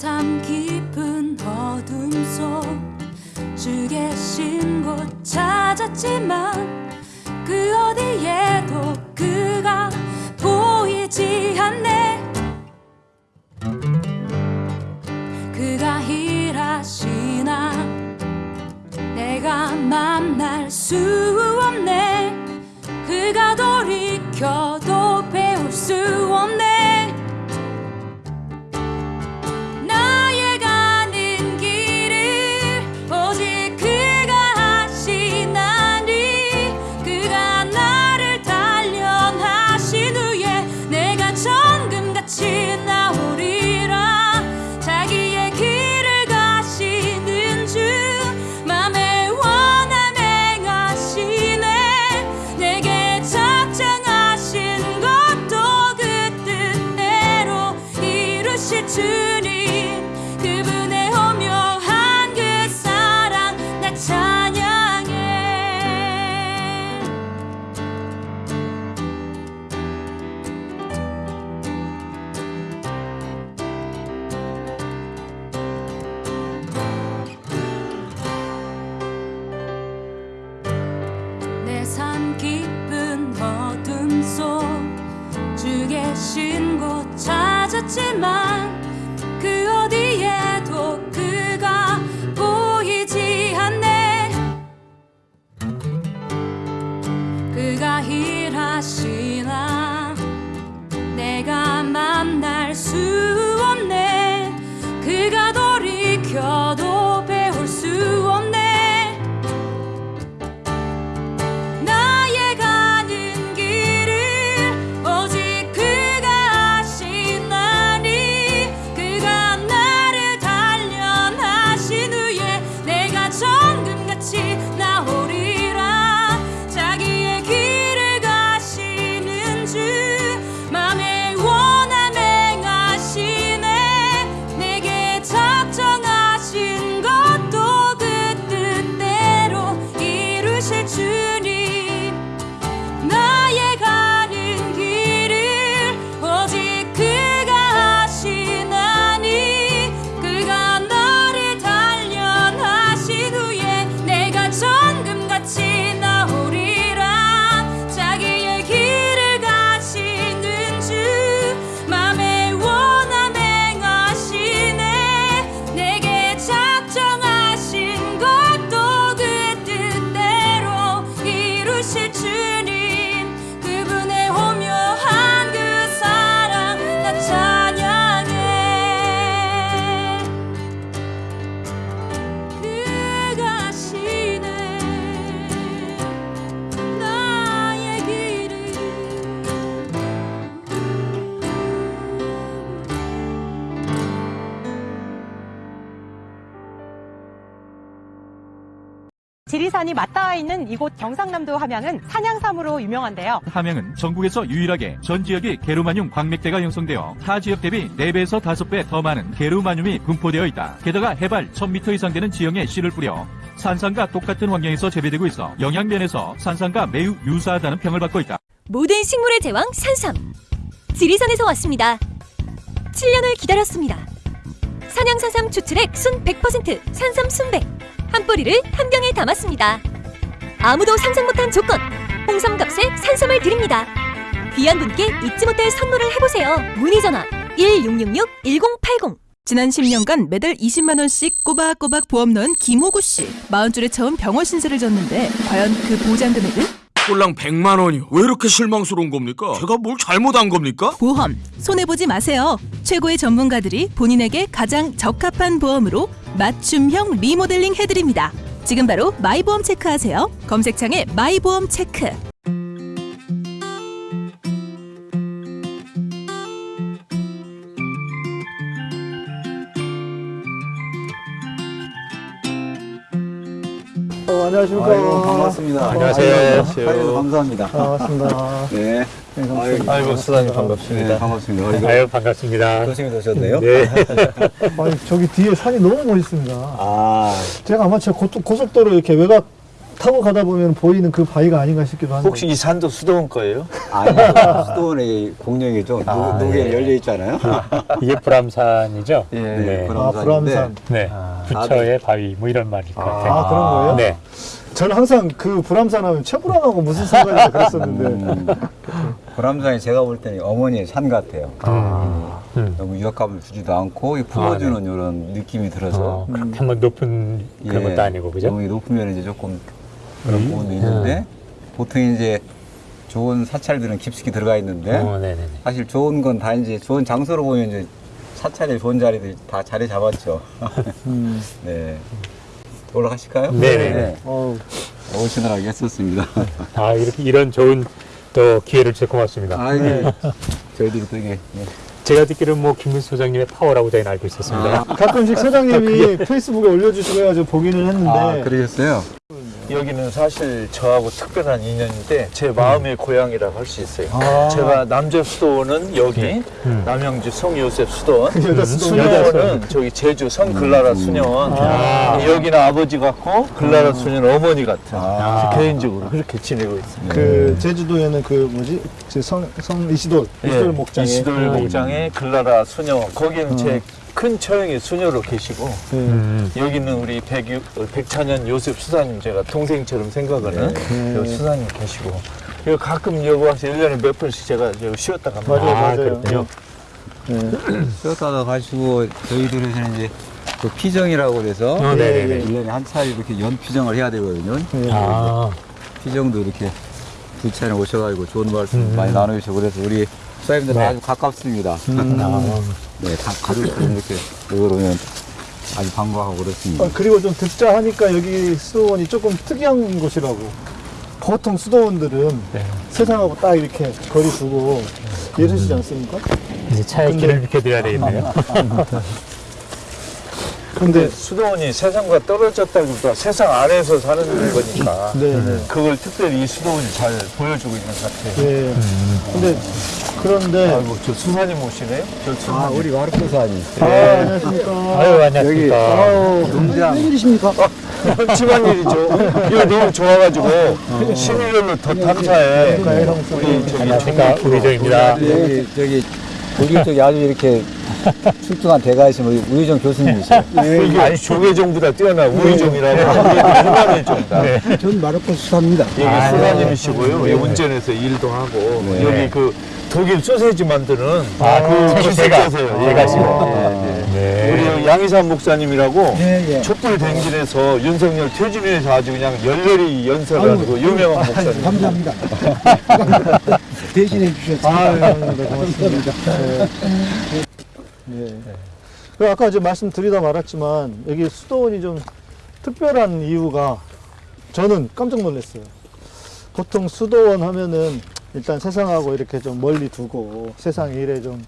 내삶 깊은 어둠 속주 계신 곳 찾았지만 그 어디에도 그가 보이지 않네 함양은 산양삼으로 유명한데요. 함양은 전국에서 유일하게 전 지역이 게르마늄 광맥대가 형성되어 타 지역 대비 4배에서 5배 더 많은 게르마늄이 분포되어 있다. 게다가 해발 1000m 이상 되는 지형에 씨를 뿌려 산산과 똑같은 환경에서 재배되고 있어 영양면에서 산산과 매우 유사하다는 평을 받고 있다. 모든 식물의 제왕 산삼 지리산에서 왔습니다 7년을 기다렸습니다 산양산삼 추출액 순 100% 산삼 순백 한 뿌리를 한 병에 담았습니다 아무도 상상 못한 조건 홍삼값에 산삼을 드립니다 귀한 분께 잊지 못할 선물을 해보세요 문의 전화 1666-1080 지난 10년간 매달 20만 원씩 꼬박꼬박 보험 넣은 김호구 씨. 40줄에 처음 병원 신세를 졌는데 과연 그 보장 금액은? 꼴랑 100만 원이요. 왜 이렇게 실망스러운 겁니까? 제가 뭘 잘못한 겁니까? 보험 손해 보지 마세요. 최고의 전문가들이 본인에게 가장 적합한 보험으로 맞춤형 리모델링 해드립니다. 지금 바로 마이보험 체크하세요. 검색창에 마이보험 체크. 어, 안녕하십니까. 아이고 반갑습니다. 안녕하세요. 아이고, 감사합니다. 반갑습니다. 네. 네, 감사합니다. 아이고, 수사님 반갑습니다. 네, 반갑습니다. 아이고, 아유, 반갑습니다. 조심히 오셨네요. 네. 아니, 저기 뒤에 산이 너무 멋있습니다. 아, 제가 아마 저 고, 고속도로 이렇게 외곽 타고 가다 보면 보이는 그 바위가 아닌가 싶기도 한데. 혹시 이 산도 수도원 거예요? 아니, 수도원의 공룡이죠. 아, 녹, 녹에 예. 열려 있잖아요. 이게 불암산이죠? 예. 네. 아, 불암산. 네. 부처의 바위 뭐 이런 말일 것 같아요. 아, 그런 거예요? 네. 저는 항상 그 불암산 하면 최불암하고 무슨 상관이냐 그랬었는데. 음, 보람산이 제가 볼 때는 어머니의 산 같아요. 음. 너무 위협감을 주지도 않고 이 품어주는 이런 느낌이 들어서 어, 그렇게 막 높은 그런 예, 것도 아니고 그죠? 너무 높으면 이제 조금 그런 부분도 있는데 보통 이제 좋은 사찰들은 깊숙이 들어가 있는데 어. 사실 좋은 건 다 이제 좋은 장소로 보면 이제 사찰의 좋은 자리들 다 자리 잡았죠. 네. 올라가실까요? 네네네. 어우, 오시느라고 했었습니다. 아 이렇게 이런 좋은 또 기회를 주셔서 고맙습니다. 아, 예. 저희들이 되게 예. 제가 듣기로는 뭐 김민수 소장님의 파워라고 저희는 알고 있었습니다. 가끔씩 사장님이 페이스북에 올려주시고 해가지고 보기는 했는데. 아, 그러셨어요? 여기는 사실 저하고 특별한 인연인데 제 마음의 고향이라고 할 수 있어요. 아. 제가 남자 수도원은 여기 음. 남양주 성요셉 수도원, 수도원. 수녀원은 저기 제주 성글라라 수녀원. 아. 여기는 아버지 같고 글라라 수녀는 어머니 같은 아. 개인적으로 그렇게 지내고 있습니다. 그 제주도에는 그 뭐지? 그 성, 성 이시돌, 이시돌 목장에. 예. 이시돌 목장의 글라라 수녀. 거기는 제 큰 처형의 수녀로 계시고 네. 음. 여기는 우리 백유, 어, 백찬현 요셉 수사님 제가 동생처럼 생각하는 네. 요 수사님 계시고 그리고 가끔 여기 와서 1년에 몇 번씩 제가 쉬었다 갑니다. 맞아요, 아, 맞아요. 그렇군요. 쉬었다가 가시고 저희들에서는 이제 그 피정이라고 그래서 어, 네네네. 1년에 한 차례 이렇게 연 피정을 해야 되거든요. 아, 피정도 이렇게 두 차례 오셔가지고 좋은 말씀 음. 많이 나누시고 그래서 우리 수사님들 네. 아주 가깝습니다. 아, 네, 다 가족들이 이렇게 여기 오면 아주 반가워하고 그렇습니다. 아, 그리고 좀 듣자 하니까 여기 수도원이 조금 특이한 곳이라고. 보통 수도원들은 네. 세상하고 딱 이렇게 거리 두고 이러시지 않습니까? 이제 차에 길을 비켜드려야 되겠네요. 근데 수도원이 세상과 떨어졌다기보다 세상 안에서 사는 거니까 네, 네. 그걸 특별히 이 수도원이 잘 보여주고 있는 것 같아요. 예. 근데 그런데 아이고 저 수사님 오시네요? 저 수사님. 아, 우리 와르코사님. 아, 안녕하십니까. 아유, 안녕하십니까. 아우, 농장. 웬일이십니까? 집안일이죠. 이거 너무 좋아가지고 신일로 더 탐사해. 우리 저기 안녕하십니까. 우리정입니다. 여기, 저기, 독일 쪽에 아주 이렇게 출중한 대가이신 우리 우유정 교수님이세요. 이게 아니 조계종보다 뛰어난 우의종이라고 유명해종다. 네. 전 마르코 수사입니다. 여기 아, 수사님이시고요. 이 운전해서 일도 하고 네. 여기 그 독일 소세지 만드는 아, 그 제가, 계세요. 제가 예. 지금. 예, 예. 네. 우리 여기 양희삼 목사님이라고 네, 예. 촛불 대행진에서 윤석열 퇴진해서 아주 그냥 열렬히 연설하고 유명한 목사님. 감사합니다. 대신해 주셔서. 아, 네, 네, 고맙습니다. 네. 네. 그 아까 이제 말씀드리다 말았지만 여기 수도원이 좀 특별한 이유가 저는 깜짝 놀랐어요. 보통 수도원 하면은 일단 세상하고 이렇게 좀 멀리 두고 세상 일에 좀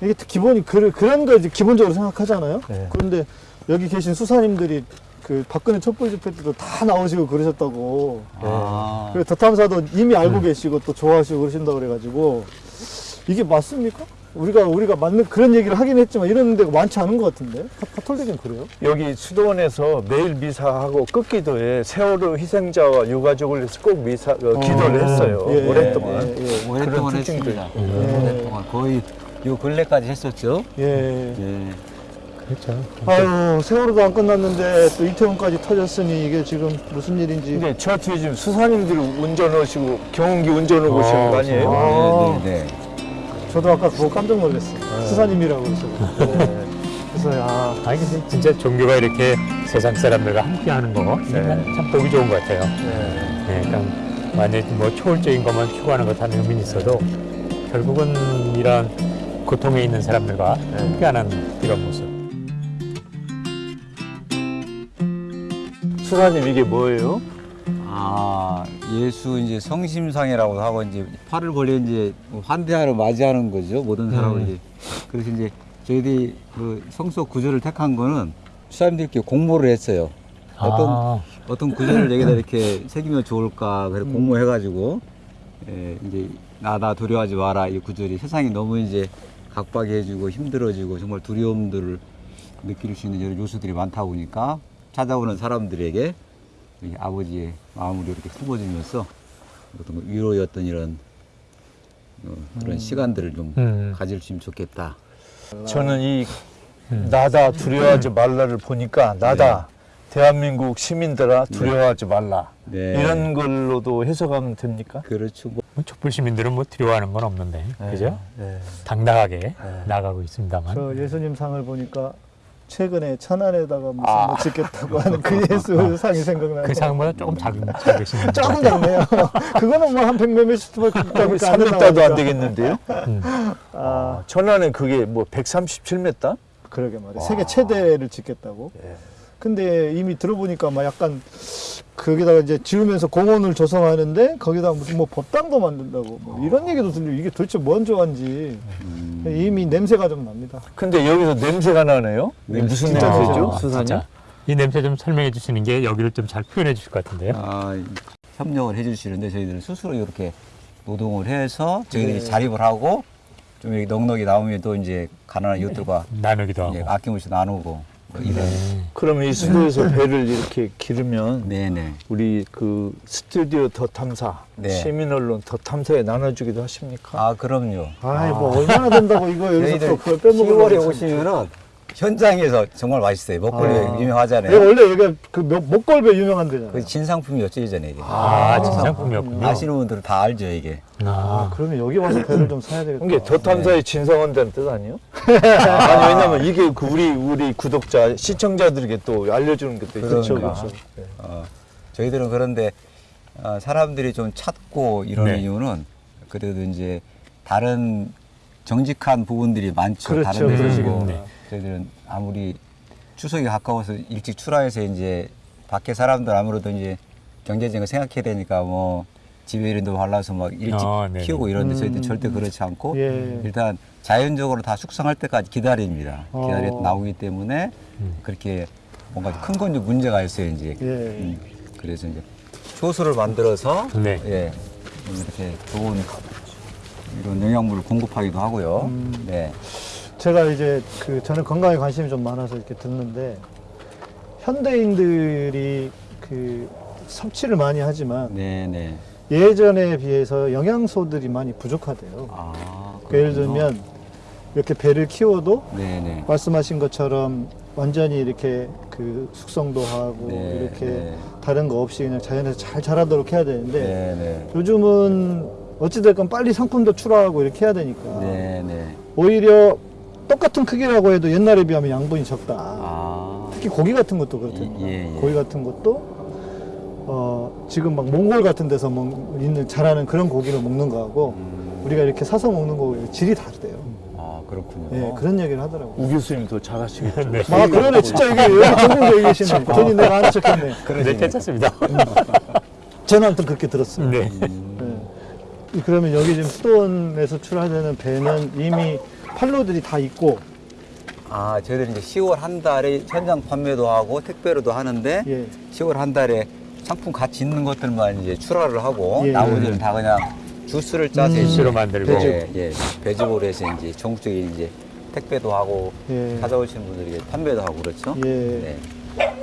이게 기본이 그, 그런 거 이제 기본적으로 생각하잖아요. 네. 그런데 여기 계신 수사님들이 그 박근혜 촛불 집회 때도 다 나오시고 그러셨다고. 아. 그리고 더탐사도 이미 알고 계시고 또 좋아하시고 그러신다고 그래가지고 이게 맞습니까? 우리가 우리가 맞는 그런 얘기를 하긴 했지만 이런 데가 많지 않은 것 같은데 카- 카톨릭은 그래요? 여기 수도원에서 매일 미사하고 끝기도에 세월호 희생자와 유가족을 위해서 꼭 미사 어, 기도를 했어요. 예, 오랫동안. 예, 예, 오랫동안. 했습니다. 오랫동안 거의 요 근래까지 했었죠. 예. 예. 그렇죠. 아유 세월호도 안 끝났는데 또 이태원까지 터졌으니 이게 지금 무슨 일인지. 근데 저 뒤에 지금 수사님들이 운전하시고 경운기 운전하고 오시는 거 아니에요? 아. 네, 네, 네. 저도 아까 그거 깜짝 놀랐어요. 수사님이라고 그래서. 네. 그래서 야 아니, 근데 진짜 종교가 이렇게 세상 사람들과 함께 하는 거, 네. 참 보기 좋은 것 같아요. 네. 네, 그러니까 완전히 뭐 초월적인 것만 추구하는 것하는 의미는 있어도 결국은 이런 고통에 있는 사람들과 함께하는 이런 모습. 수사님 이게 뭐예요? 아, 예수 이제 성심상이라고 하고 이제 팔을 벌려 이제 환대하러 맞이하는 거죠. 모든 사람을 음. 이제. 그래서 이제 저희들이 그 성서 구절을 택한 거는 수사님들께 공모를 했어요. 어떤 아, 어떤 구절을 여기다 이렇게 새기면 좋을까 그래서 공모해가지고 예, 이제 나나 두려워하지 마라 이 구절이 세상이 너무 이제 각박해지고 힘들어지고 정말 두려움들을 느낄 수 있는 이런 요소들이 많다 보니까 찾아오는 사람들에게 이 아버지의 마음을 이렇게 품어주면서 어떤 위로였던 이런 어, 그런 시간들을 좀 음. 가질 수 있으면 좋겠다. 저는 이 음. 나다 두려워하지 말라를 보니까 나다 대한민국 시민들아 두려워하지 말라 네. 이런 걸로도 해석하면 됩니까? 그렇죠. 뭐뭐 촛불 시민들은 뭐 두려워하는 건 없는데, 그죠? 네. 당당하게 나가고 있습니다만. 저 예수님 상을 보니까 최근에 천안에다가 무슨 아. 뭐 짓겠다고 하는 그 예수 상이 생각나요. 그 상보다 조금 작은 작으신 것 조금. 작네요. 그거는 뭐 한 백몇 미터밖에 안 3m도 나오니까. 안 되겠는데요? 음. 아, 천안에 그게 뭐 137m? 그러게 말이에요. 세계 최대를 짓겠다고. 예. 근데 이미 들어보니까 막 약간 거기다가 이제 지으면서 공원을 조성하는데 거기다 무슨 뭐 법당도 만든다고 뭐 이런 얘기도 들려. 이게 도대체 뭔 조화인지 음, 이미 냄새가 좀 납니다. 근데 여기서 냄새가 나네요? 이게 무슨 진짜 냄새죠? 아, 수산이? 이 냄새 좀 설명해 주시는 게 여기를 좀 잘 표현해 주실 것 같은데요. 아, 이- 협력을 해 주시는데 저희들은 스스로 이렇게 노동을 해서 저희들이 네. 자립을 하고 좀 이렇게 넉넉히 나오면 또 이제 가난한 이웃들과 나누기도 하고. 예, 아낌없이 나누고. 네. 그러면 이 수도에서 배를 이렇게 기르면 네네. 우리 그 스튜디오 더 탐사, 네. 시민 언론 더 탐사에 나눠주기도 하십니까? 아 그럼요. 아이 뭐 얼마나 된다고 이거 여기서 또 그걸 빼먹으려고 10월에 했지. 오시면은 현장에서 정말 맛있어요. 먹거리 아. 가 유명하잖아요. 원래 여기가 그 목- 목걸배 유명한 데잖아요. 그 진상품이었죠 예전에 이게. 아, 진상품이었군요. 아시는 분들은 다 알죠 이게. 아, 아, 그러면 여기 와서 배를 좀 사야 되겠다. 이게 더 탐사의 진성한다는 뜻 아니에요? 아니 왜냐면 이게 그 우리 우리 구독자 시청자들에게 또 알려주는 게 또 그렇죠, 있으니까. 그렇죠. 어, 저희들은 그런데 어, 사람들이 좀 찾고 이러는 네. 이유는 그래도 이제 다른 정직한 부분들이 많죠. 그렇죠, 다른 데서 그러시겠네. 뭐 저희들은 아무리 추석이 가까워서 일찍 출하해서 이제 밖에 사람들 아무래도 이제 경제적인 거 생각해야 되니까 뭐 집에 이런데 발라서 막 일찍 아. 키우고 이런데 저희들 음. 절대 그렇지 않고 예. 일단 자연적으로 다 숙성할 때까지 기다립니다. 어. 기다려 나오기 때문에 음. 그렇게 뭔가 큰 건 좀 문제가 있어요 이제. 예. 음, 그래서 이제 효소를 만들어서 네. 예, 좀 이렇게 좋은 이런 영양분을 공급하기도 하고요. 음. 네. 제가 이제 그 저는 건강에 관심이 좀 많아서 이렇게 듣는데 현대인들이 그 섭취를 많이 하지만 네, 네. 예전에 비해서 영양소들이 많이 부족하대요. 아, 예를. 들면 이렇게 배를 키워도 네, 네. 말씀하신 것처럼 완전히 이렇게 그 숙성도 하고 네, 이렇게 네. 다른 거 없이 그냥 자연에서 잘 자라도록 해야 되는데 네, 네. 요즘은 어찌됐건 빨리 상품도 출하하고 이렇게 해야 되니까. 오히려 똑같은 크기라고 해도 옛날에 비하면 양분이 적다. 아. 특히 고기 같은 것도 그렇대요. 예, 예. 고기 같은 것도 어, 지금 막 몽골 같은 데서 먹, 있는 자라는 그런 고기를 먹는 거하고 음. 우리가 이렇게 사서 먹는 거 질이 다르대요. 아, 그렇군요. 예, 그런 얘기를 하더라고요. 우 교수님 더 잘하시겠죠. 네. 아, 그러네. 진짜 이게 여기 전문가 계시네. 괜히 내가 아는 척 했네. 네, 괜찮습니다. 저는 아무튼 그렇게 들었어요. 네. 예. 그러면 여기 지금 수도원에서 출하되는 배는 이미 판로들이 다 있고, 아, 저희들이 이제 10월 한 달에 현장 판매도 하고 택배로도 하는데 예. 10월 한 달에 상품 같이 있는 것들만 이제 출하를 하고 예. 나머지는 다 그냥 주스를 짜서 음. 이제 주스로 만들고. 예, 예. 배즙으로 해서 이제 전국적인 이제 택배도 하고 예. 찾아오시는 분들에게 판매도 하고 그렇죠. 예. 네.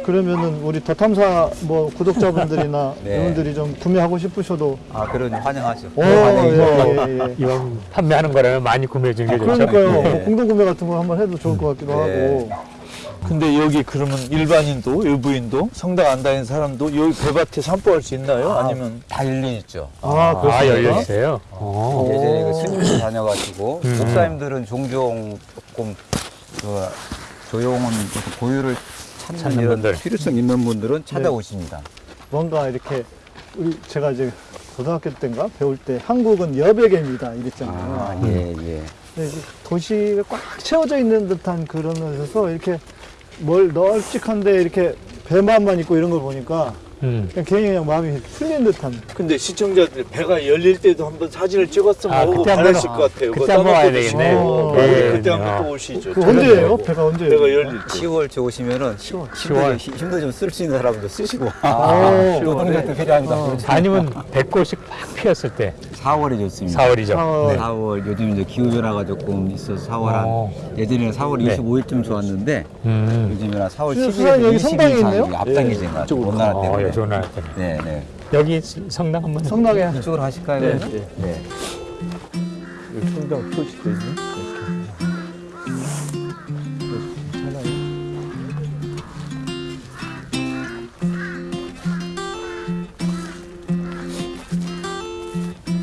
그러면은 우리 더 탐사 뭐 구독자분들이나 네. 이분들이 좀 구매하고 싶으셔도 아, 그런 환영하죠. 오, 환영이죠. 예, 예, 예. 이왕 판매하는 거라면 많이 구매해 주는 게 좋죠. 그러니까요. 네. 뭐 공동 구매 같은 거 한번 해도 좋을 것 같기도 네. 하고. 근데 여기 그러면 일반인도 외부인도 성당 안 다니는 사람도 여기 배밭에 산보할 수 있나요? 아, 아니면 다 열려 있죠. 아, 아, 그렇습니까? 열려 있어요. 어. 예전에 그 스님들 다녀가지고 음. 목사님들은 종종 조금 그 조용한 고유를 찾는, 분들. 필요성 있는 분들은 찾아오십니다. 뭔가 이렇게 우리 제가 이제 고등학교 때인가 배울 때 한국은 여백입니다 이랬잖아요. 아, 예, 예. 근데 이제 도시가 꽉 채워져 있는 듯한 그러면서 이렇게 뭘 널찍한데 이렇게 배만만 있고 이런 걸 보니까 음. 그냥 괜히 그냥 마음이 풀린 듯한. 근데 시청자들 배가 열릴 때도 한번 사진을 찍었으면 아, 오고 그때 한번- 반하실 것 같아요. 그때 한번 와야 되겠네. 드시고. 네. 그때 네. 한번 또 오시죠. 그 언제예요? 배가 언제예요? 배가 열릴 때. 10월 저 오시면은 힘도, 10월. 좀- 힘도 좀 쓸 수 있는 사람도 쓰시고 아, 노동력도 필요합니다. 아니면 배꽃이 팍 피었을 때 4월이 좋습니다. 4월이죠. 아, 4월 요즘 이제 기후 변화가 조금 있어서 4월 한 어. 예전에는 4월 네. 25일쯤 좋았는데 음. 요즘에는 4월 수산 10일에서 여기 20일 성당이 있네요? 앞당겨진 것 같아요. 가. 어, 때문에. 네, 좋은 날 같아요. 네, 네. 여기 성당 한번 성당에 이쪽으로 하실까요? 네? 네. 네. 여기 성당 표시도 있네.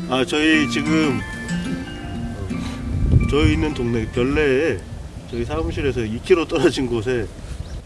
아 저희 지금 저희 있는 동네 별내에 저희 사무실에서 2km 떨어진 곳에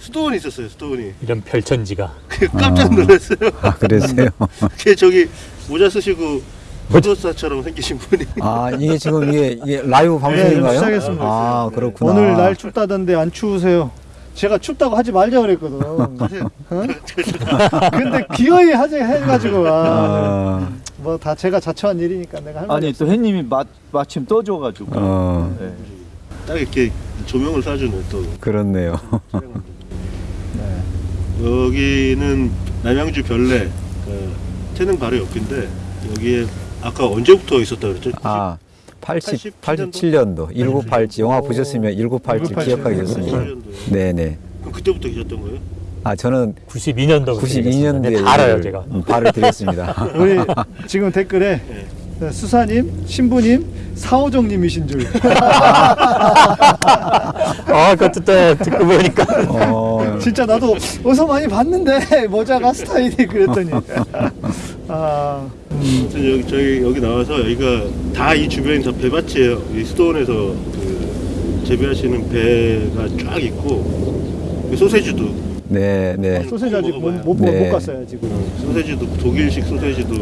수도원이 있었어요 수도원이 이런 별천지가 깜짝 놀랐어요 아, 그러세요? 그게 저기 모자 쓰시고 보도사처럼 생기신 분이 아, 이게 지금 이게, 이게 라이브 네, 방송인가요? 시작했습니다. 아, 그렇구나. 오늘 날 춥다던데 안 추우세요? 제가 춥다고 하지 말자 그랬거든. 어? 근데 기어이 하자 해가지고 아, 아, 뭐다 제가 자처한 일이니까 내가 할 말이 아니. 또 햇님이 마, 마침 떠줘가지고. 어, 네. 딱 이렇게 조명을 쏴주는 또 그렇네요. 여기는 남양주 별내 그 태릉 바로 옆인데 여기에 아까 언제부터 있었다 그랬죠? 아, 80, 87년도? 87년도 1987 영화 보셨으면 1987 기억하겠습니다. 87년도에. 네네. 그럼 그때부터 계셨던 거예요? 아 저는 92년도 92년도에 알아요 제가. 발을 드렸습니다. 우리 지금 댓글에 네. 수사님, 신부님, 사오정님이신 줄. 아 그것도 또 듣고 보니까 어, 진짜 나도 어디서 많이 봤는데 모자가 스타일이 그랬더니. 아, 아무튼 여기 저희 여기 나와서 여기가 다 이 주변이 다 배밭이에요. 이 수도원에서 그 재배하시는 배가 쫙 있고 그 소세지도 네, 네. 소세지 아직 못. 못, 못 네. 갔어요 지금. 소세지도 독일식 소세지도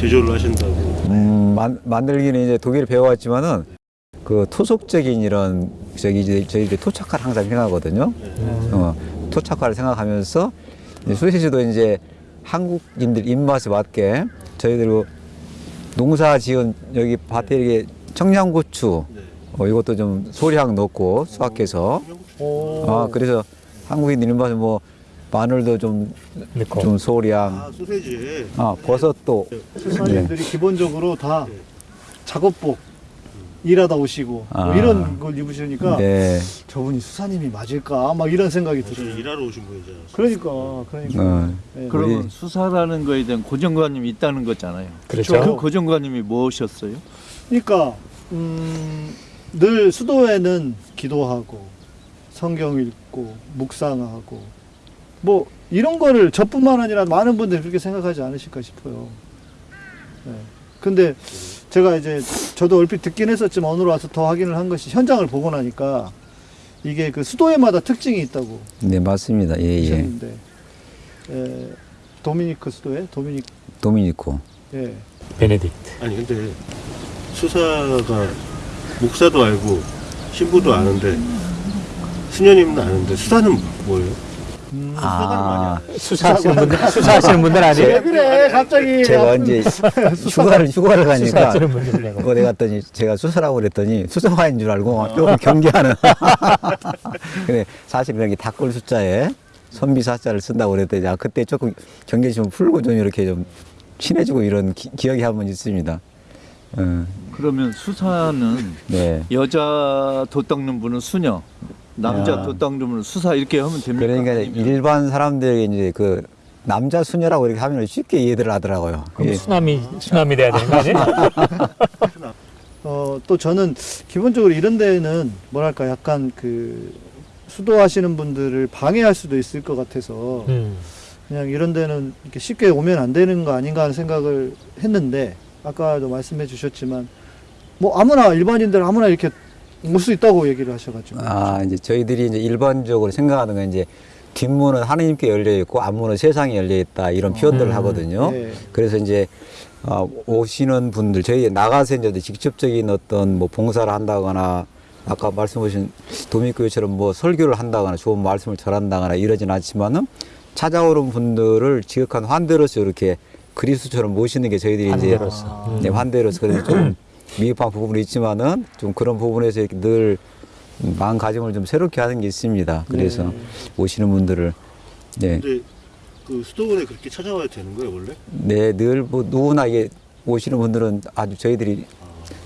제조를 하신다고. 음, 만, 만들기는 이제 독일 배워왔지만은 그 토속적인 이런 저기 이제 저희들이 토착화를 항상 생각하거든요. 어, 토착화를 생각하면서 이제 소시지도 이제 한국인들 입맛에 맞게 저희들 농사 지은 여기 밭에 이렇게 청양고추 네. 어, 이것도 좀 소량 넣고 수확해서 오. 아 그래서 한국인들 입맛에 뭐 마늘도 좀좀 넣고 소량 아 소세지에 아 버섯도 수사님들이 기본적으로 다 작업복 일하다 오시고 뭐 아. 이런 걸 입으시니까 네. 저분이 수사님이 맞을까 막 이런 생각이 들어요. 일하러 오신 분이죠. 그러니까 그러니까. 어, 네. 그러면 우리- 수사라는 거에 대한 고정관념이 있다는 거잖아요. 그렇죠. 그 고정관념이 무엇이었어요? 그러니까 음, 늘 수도에는 기도하고 성경 읽고 묵상하고 뭐 이런 거를 저뿐만 아니라 많은 분들이 그렇게 생각하지 않으실까 싶어요. 네. 근데 제가 이제 저도 얼핏 듣긴 했었지만 오늘 와서 더 확인을 한 것이 현장을 보고 나니까 이게 그 수도회마다 특징이 있다고 네 맞습니다. 예 예. 하셨는데 에, 도미니크 수도회 도미닉 도미니코. 예. 베네딕트. 아니 근데 수사가 목사도 알고 신부도 아는데 수녀님도 아는데 수사는 뭐예요? 음, 아 수사하시는 분들 수사하시는 분들 왜 아니에요? 그래 갑자기 제가 이제 휴가를 휴가를 가니까 수사하시는 분들 내고. 어디 갔더니 제가 수사라고 그랬더니 수사화인 줄 알고 조금 경계하는. 근데 사실 그냥 닭골 숫자에 선비사자를 쓴다고 그랬더니 아, 그때 조금 경계 좀 풀고 좀 이렇게 좀 친해지고 이런 기, 기억이 한 번 있습니다. 어, 그러면 수사는 네. 여자 돛 닦는 분은 수녀, 남자 분은 수사 이렇게 하면 됩니까? 그러니까 아니면 일반 사람들에게 이제 그 남자 수녀라고 이렇게 하면 쉽게 이해를 하더라고요. 그럼 예. 수남이 수남이 돼야 되는 거 아니에요? 어, 또 저는 기본적으로 이런 데는 뭐랄까 약간 그 수도하시는 분들을 방해할 수도 있을 것 같아서 음. 그냥 이런 데는 이렇게 쉽게 오면 안 되는 거 아닌가 하는 생각을 했는데 아까도 말씀해 주셨지만 뭐 아무나 일반인들 아무나 이렇게 올 수 있다고 얘기를 하셔가지고 아, 이제 저희들이 이제 일반적으로 생각하는 건 이제 뒷문은 하느님께 열려 있고 앞문은 세상에 열려 있다 이런 표현들을 음. 하거든요. 네. 그래서 이제 어, 오시는 분들 저희 나가서 이제 직접적인 어떤 뭐 봉사를 한다거나 아까 말씀하신 도미교회처럼 뭐 설교를 한다거나 좋은 말씀을 전한다거나 이러진 않지만은 찾아오는 분들을 지극한 환대로서 이렇게 그리스도처럼 모시는 게 저희들이 이제 환대로서. 음. 네, 환대로서 그래서 좀 미흡한 부분이 있지만은 좀 그런 부분에서 이렇게 늘 마음가짐을 좀 새롭게 하는 게 있습니다. 그래서 네. 오시는 분들을 네, 근데 그 수도원에 그렇게 찾아와야 되는 거예요 원래? 네, 늘 뭐 누구나 이게 오시는 분들은 아주 저희들이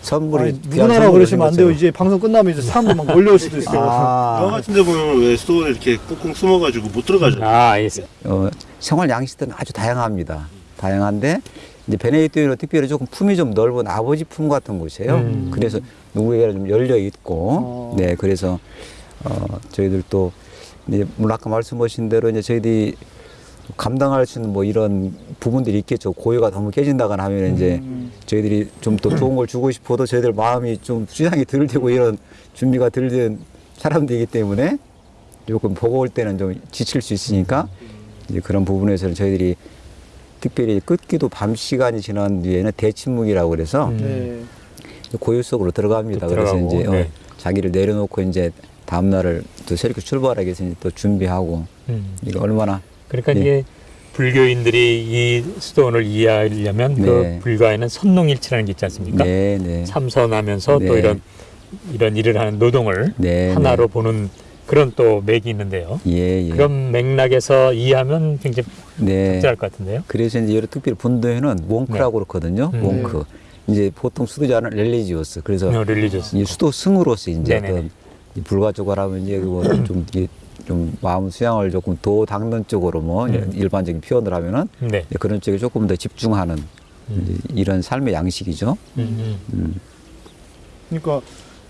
선물이 아니, 귀한 누구나라 선물을 그러시면 안 돼요. 이제 방송 끝나면 이제 사람들 막 몰려올 수도 있어요. 영화 아, 같은 데 보면 왜 수도원에 이렇게 꽁꽁 숨어가지고 못 들어가잖아요. 아, 예. 어, 생활 양식들은 아주 다양합니다. 다양한데 이제 베네딕토인은 특별히 조금 품이 좀 넓은 아버지 품 같은 곳이에요. 음. 그래서 누구에게나 좀 열려 있고, 어. 네 그래서 어 저희들 또 이제 물론 아까 말씀하신 대로 이제 저희들이 감당할 수 있는 뭐 이런 부분들이 있겠죠. 고유가 너무 깨진다거나 하면 이제 음. 저희들이 좀 더 좋은 걸 주고 싶어도 저희들 마음이 좀 수양이 덜 되고 이런 준비가 덜 된 사람들이기 때문에 조금 보고 올 때는 좀 지칠 수 있으니까 이제 그런 부분에서는 저희들이 특별히 끝기도 밤 시간이 지난 뒤에는 대침묵이라고 그래서 음. 네. 고요 속으로 들어갑니다. 또 그래서 이제 어, 네. 자기를 내려놓고 이제 다음 날을 또 새롭게 출발하기 위해서 이제 또 준비하고 음. 이거 얼마나 그러니까 네. 이게 불교인들이 이 수도원을 이해하려면 네. 그 불가에는 선농일치라는 게 있지 않습니까? 네, 네. 참선하면서 또 네. 이런 이런 일을 하는 노동을 네, 하나로 보는 그런 또 맥이 있는데요. 예, 예. 그런 맥락에서 이해하면 굉장히 네. 적절할 것 같은데요. 그래서 이제 여러 특별히 분도회는 monk라고 그렇거든요. 음. monk. 이제 보통 수도자는 religious. 그래서 어, religious. 이 수도 승으로서 이제 네네네. 어떤 이 불가적으로 하면 이제 뭐좀 좀 마음 수양을 조금 도 닦는 쪽으로 뭐 음. 일반적인 표현을 하면은 네. 이제 그런 쪽에 조금 더 집중하는 이제 이런 삶의 양식이죠. 음, 음. 그러니까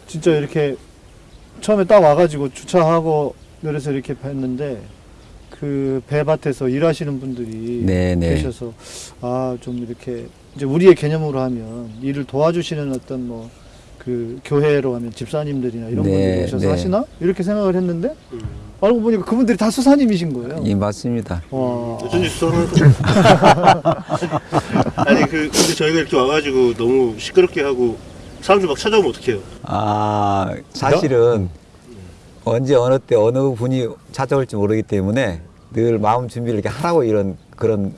진짜 이렇게 처음에 딱 와가지고 주차하고 내려서 이렇게 뵀는데 그 배밭에서 일하시는 분들이 네, 네. 계셔서 아 좀 이렇게 이제 우리의 개념으로 하면 일을 도와주시는 어떤 뭐 그 교회로 하면 집사님들이나 이런 네, 분들이 오셔서 네. 하시나 이렇게 생각을 했는데 음. 알고 보니까 그분들이 다 수사님이신 거예요. 예, 맞습니다. 와. 어쩐지 수상하다. 아니 그 근데 저희가 이렇게 와가지고 너무 시끄럽게 하고 사람들 막 찾아오면 어떡해요? 아, 사실은 언제 어느 때 어느 분이 찾아올지 모르기 때문에 늘 마음 준비를 이렇게 하라고 이런 그런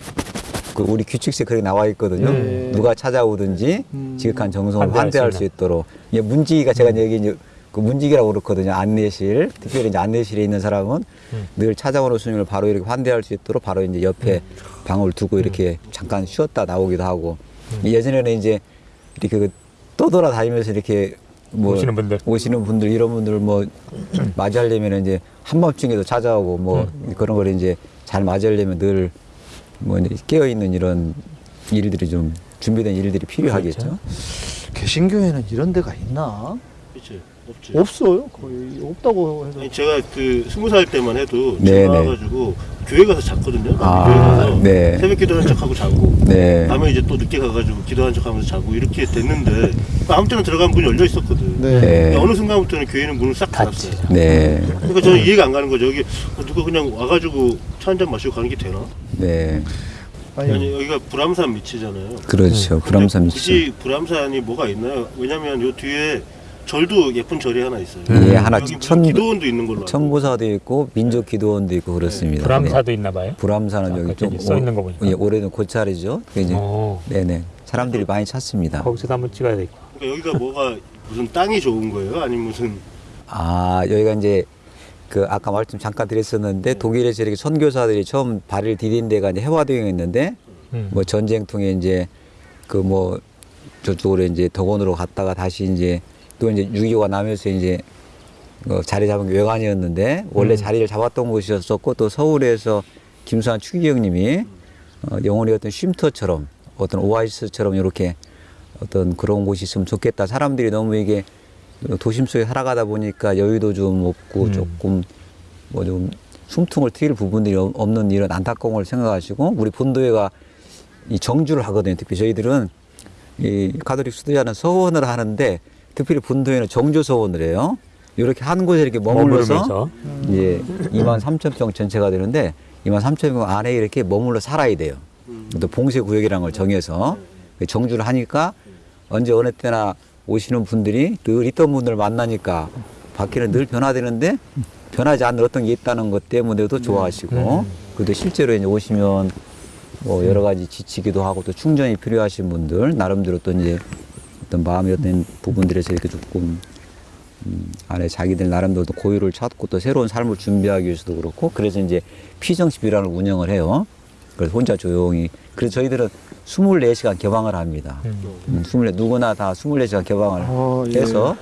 그 우리 규칙세 그렇게 나와 있거든요. 네. 누가 찾아오든지 음. 지극한 정성을 환대할 수수 있도록. 이게 문지기가 제가 여기 이제 그 문지기라고 그렇거든요. 안내실. 특별히 이제 안내실에 있는 사람은 음. 늘 찾아오는 손님을 바로 이렇게 환대할 수 있도록 바로 이제 옆에 방을 두고 이렇게 잠깐 쉬었다 나오기도 하고. 예전에는 이제 이렇게 그 떠돌아다니면서 이렇게 뭐 오시는 분들. 오시는 분들 이런 분들 뭐 맞이하려면 이제 한밤중에도 찾아오고 뭐 그런 걸 이제 잘 맞이하려면 늘 뭐 깨어 있는 이런 일들이 좀 준비된 일들이 필요하겠죠. 개신교회는 이런 데가 있나? 없지. 없어요. 거의 없다고 해서. 아니, 제가 그 스무 살 때만 해도 네, 제가 네. 와가지고 교회 가서 잤거든요. 아, 교회 가서 네. 새벽 기도하는 척하고 자고 네. 밤에 이제 또 늦게 가가지고 기도하는 척하면서 자고 이렇게 됐는데 아무 때나 들어가면 문이 열려 있었거든. 네. 네. 근데 어느 순간부터는 교회는 문을 싹 닫았어요. 네. 그러니까 저는 이해가 안 가는 거죠. 여기 누가 그냥 와가지고 차 한 잔 마시고 가는 게 되나? 네. 아니, 아니 여기가 불암산 밑이잖아요. 그렇죠. 불암산 미죠. 굳이 불암산이 뭐가 있나요? 왜냐면 요 뒤에 절도 예쁜 절이 하나 있어요. 예, 하나 무슨 천- 기도원도 있는 걸로. 천보사도 있고 민족 기도원도 있고 그렇습니다. 불암사도 있나 봐요. 네. 불암사는 여기 좀 저기 써 있는 거 보니까. 예, 오래된 고찰이죠. 이제 어, 네네 사람들이 많이 찾습니다. 거기서도 한번 찍어야 되겠고. 그러니까 여기가 뭐가 무슨 땅이 좋은 거예요? 아니면 무슨 아 여기가 이제 그 아까 말씀 잠깐 드렸었는데 네. 독일에서 이렇게 선교사들이 처음 발을 디딘 데가 이제 해화동이었는데 음. 뭐 전쟁 통에 이제 그 뭐 저쪽으로 이제 덕원으로 갔다가 다시 이제 또 이제 6.25가 나면서 이제 어, 자리 잡은 게 외관이었는데 원래 음. 자리를 잡았던 곳이었었고 또 서울에서 김수환 추기경님이 어, 영혼의 어떤 쉼터처럼 어떤 오아시스처럼 이렇게 어떤 그런 곳이 있으면 좋겠다. 사람들이 너무 이게 도심 속에 살아가다 보니까 여유도 좀 없고 음. 조금 뭐 좀 숨통을 트일 부분들이 없- 없는 이런 안타까움을 생각하시고 우리 본도회가 이 정주를 하거든요. 특히 저희들은 이 가톨릭 수도자는 서원을 하는데 특별히 본도회는 정조 서원을 해요. 이렇게 한 곳에 이렇게 머물러서 이제 2만 3천 평 전체가 되는데 2만 3천 평 안에 이렇게 머물러 살아야 돼요. 또 봉쇄 구역이라는 걸 정해서 정주를 하니까 언제 어느 때나 오시는 분들이 늘 있던 분들을 만나니까 밖에는 늘 변화되는데 변하지 않는 어떤 게 있다는 것 때문에도 좋아하시고 그래도 실제로 이제 오시면 뭐 여러 가지 지치기도 하고 또 충전이 필요하신 분들 나름대로 또 이제 어떤 마음의 어떤 부분들에서 이렇게 조금 음, 안에 자기들 나름대로 또 고유를 찾고 또 새로운 삶을 준비하기 위해서도 그렇고 그래서 이제 피정식 비란을 운영을 해요. 그래서 혼자 조용히 그래서 저희들은 24시간 개방을 합니다. 음, 24 누구나 다 24시간 개방을 어, 예. 해서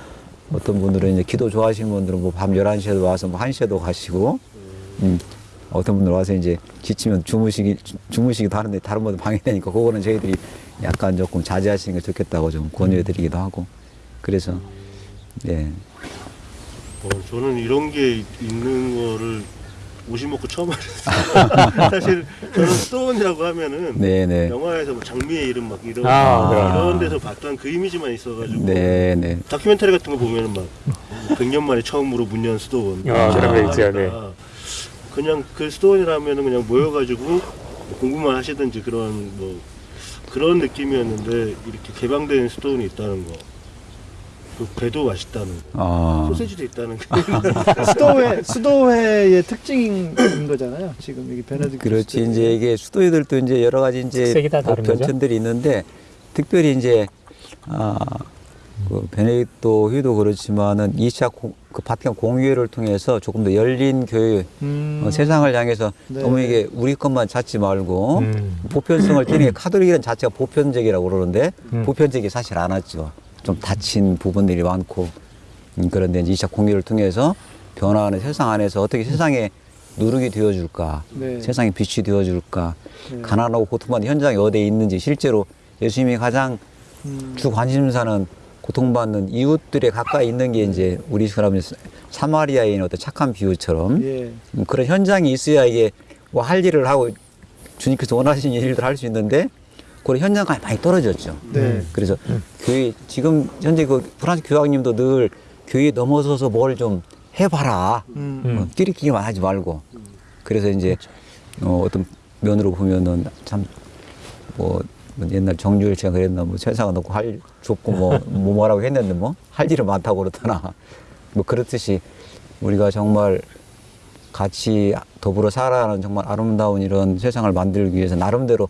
어떤 분들은 이제 기도 좋아하시는 분들은 뭐 밤 11시에도 와서 뭐 1시에도 가시고 음, 어떤 분들 와서 이제 지치면 주무시기 주- 주무시기도 하는데 다른 분들 방해되니까 그거는 저희들이 약간 조금 자제하시는 게 좋겠다고 좀 권유해드리기도 하고 그래서 네. 어, 저는 이런 게 있는 거를 오시 먹고 처음 알았어요. 사실 저는 수도원이라고 하면은 네네. 영화에서 뭐 장미의 이름 막 이런 아, 이런 네. 데서 봤던 그 이미지만 있어가지고 네네. 다큐멘터리 같은 거 보면은 막 100년 만에 처음으로 문 연 수도원 아, 그런 거 있죠, 네. 아, 그냥 그 수도원이라면은 그냥 모여가지고 공부만 하시든지 그런 뭐 그런 느낌이었는데 이렇게 개방된 수도원이 있다는 거. 그 배도 맛있다는 거. 아. 소세지도 있다는 거. 수도회 수도회의 특징인 거잖아요. 지금 여기 베네딕트 그렇지. 이제 이게 수도회들도 이제 여러 가지 이제? 변천들이 있는데 특별히 이제 아, 그 베네딕토 회도 그렇지만은 2차 공, 그 바티칸 공유회를 통해서 조금 더 열린 교회 음. 어, 세상을 향해서 네. 너무 이게 우리 것만 찾지 말고 음. 보편성을 띠는 게 카톨릭이라는 자체가 보편적이라고 그러는데 음. 보편적이 사실 않았죠. 좀 닫힌 부분들이 많고 음, 그런데 이제 2차 공유를 통해서 변화하는 세상 안에서 어떻게 세상에 누룩이 되어줄까 네. 세상에 빛이 되어줄까 네. 가난하고 고통받는 현장이 어디에 있는지 실제로 예수님이 가장 음. 주 관심사는 고통받는 이웃들에 가까이 있는 게 이제 우리 사람이 사마리아인 어떤 착한 비유처럼 예. 음, 그런 현장이 있어야 이게 뭐 할 일을 하고 주님께서 원하시는 일들 할 수 있는데 그런 현장감이 많이 떨어졌죠. 네. 그래서 교회 지금 현재 그 프란스 교황님도 늘 교회 넘어서서 뭘 좀 해봐라. 음. 음. 어, 끼리끼리만 하지 말고. 그래서 이제 어, 어떤 면으로 보면은 참 뭐 옛날 정주일 씨가 그랬나 뭐 세상은 놓고 할 좁고 뭐, 뭐 뭐라고 했는데 뭐 할 일은 많다고 그렇더나 뭐 그렇듯이 우리가 정말 같이 더불어 살아가는 정말 아름다운 이런 세상을 만들기 위해서 나름대로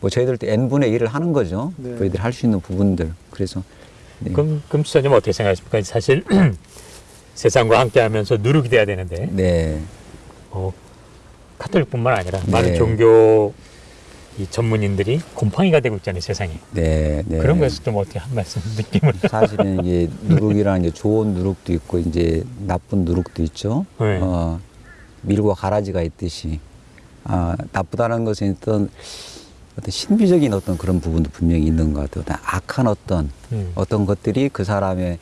뭐 저희들도 n분의 1을 하는 거죠. 네. 저희들이 할 수 있는 부분들. 그래서 네. 그럼 금 수사님 어떻게 생각하십니까? 사실 세상과 함께하면서 누룩이 돼야 되는데 네. 어, 카톨릭뿐만 아니라 네. 많은 종교 이 전문인들이 곰팡이가 되고 있잖아요 세상에 네. 네. 그런 거에서 좀 어떻게 한 말씀 느낌을 사실은 이게 누룩이라는 게 좋은 누룩도 있고 이제 나쁜 누룩도 있죠. 네. 어, 밀과 가라지가 있듯이 아, 나쁘다는 것은 어떤 어떤 신비적인 어떤 그런 부분도 분명히 있는 것 같아요. 어떤 악한 어떤 음. 어떤 것들이 그 사람의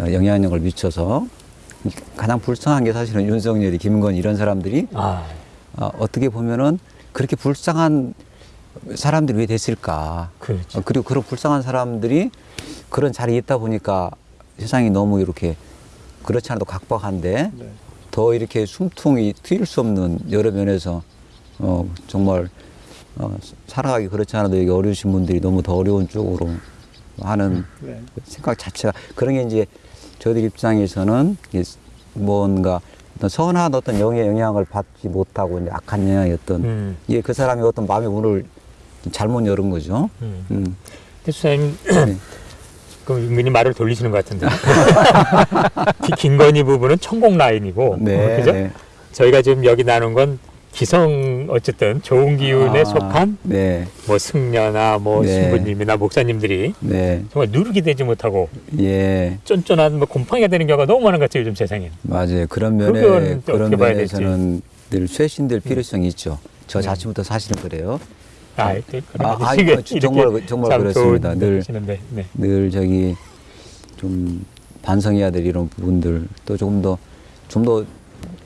어, 영향력을 미쳐서 가장 불쌍한 게 사실은 윤석열이 김건희 이런 사람들이 아, 어, 어떻게 보면은 그렇게 불쌍한 사람들이 왜 됐을까? 그렇죠. 어, 그리고 그런 불쌍한 사람들이 그런 자리에 있다 보니까 세상이 너무 이렇게 그렇지 않아도 각박한데 네. 더 이렇게 숨통이 트일 수 없는 여러 면에서 어, 정말 어, 살아가기 그렇지 않아도 여기 어려우신 분들이 너무 더 어려운 쪽으로 하는 네. 생각 자체가 그런 게 이제 저희들 입장에서는 뭔가 어떤 선한 어떤 영의 영향을 받지 못하고 이제 악한 영향이 어떤 음. 이게 그 사람의 어떤 마음의 문을 잘못 열은 거죠. 음. 음. 수사님 네. 그럼 은근히 말을 돌리시는 것 같은데 기- 김건희 부부는 천공 라인이고 네, 어, 그죠? 네. 저희가 지금 여기 나눈 건 기성 어쨌든 좋은 기운에 아, 속한 네, 뭐 승려나 뭐 네. 신부님이나 목사님들이 네, 정말 누르게 되지 못하고 예, 쫀쫀한 뭐 곰팡이가 되는 경우가 너무 많은 것 같아요 요즘 세상에 맞아요. 그런 면에 그런. 면에서는 늘 쇄신될 필요성이 있죠. 저 네. 자체부터 사실은 그래요. 아, 또 그런 아, 이렇게 그 정말 그- 정말 참 그렇습니다. 좋은 늘- 하시는데, 네. 늘 저기 좀 반성해야 될 이런 부분들 또 조금 더 좀 더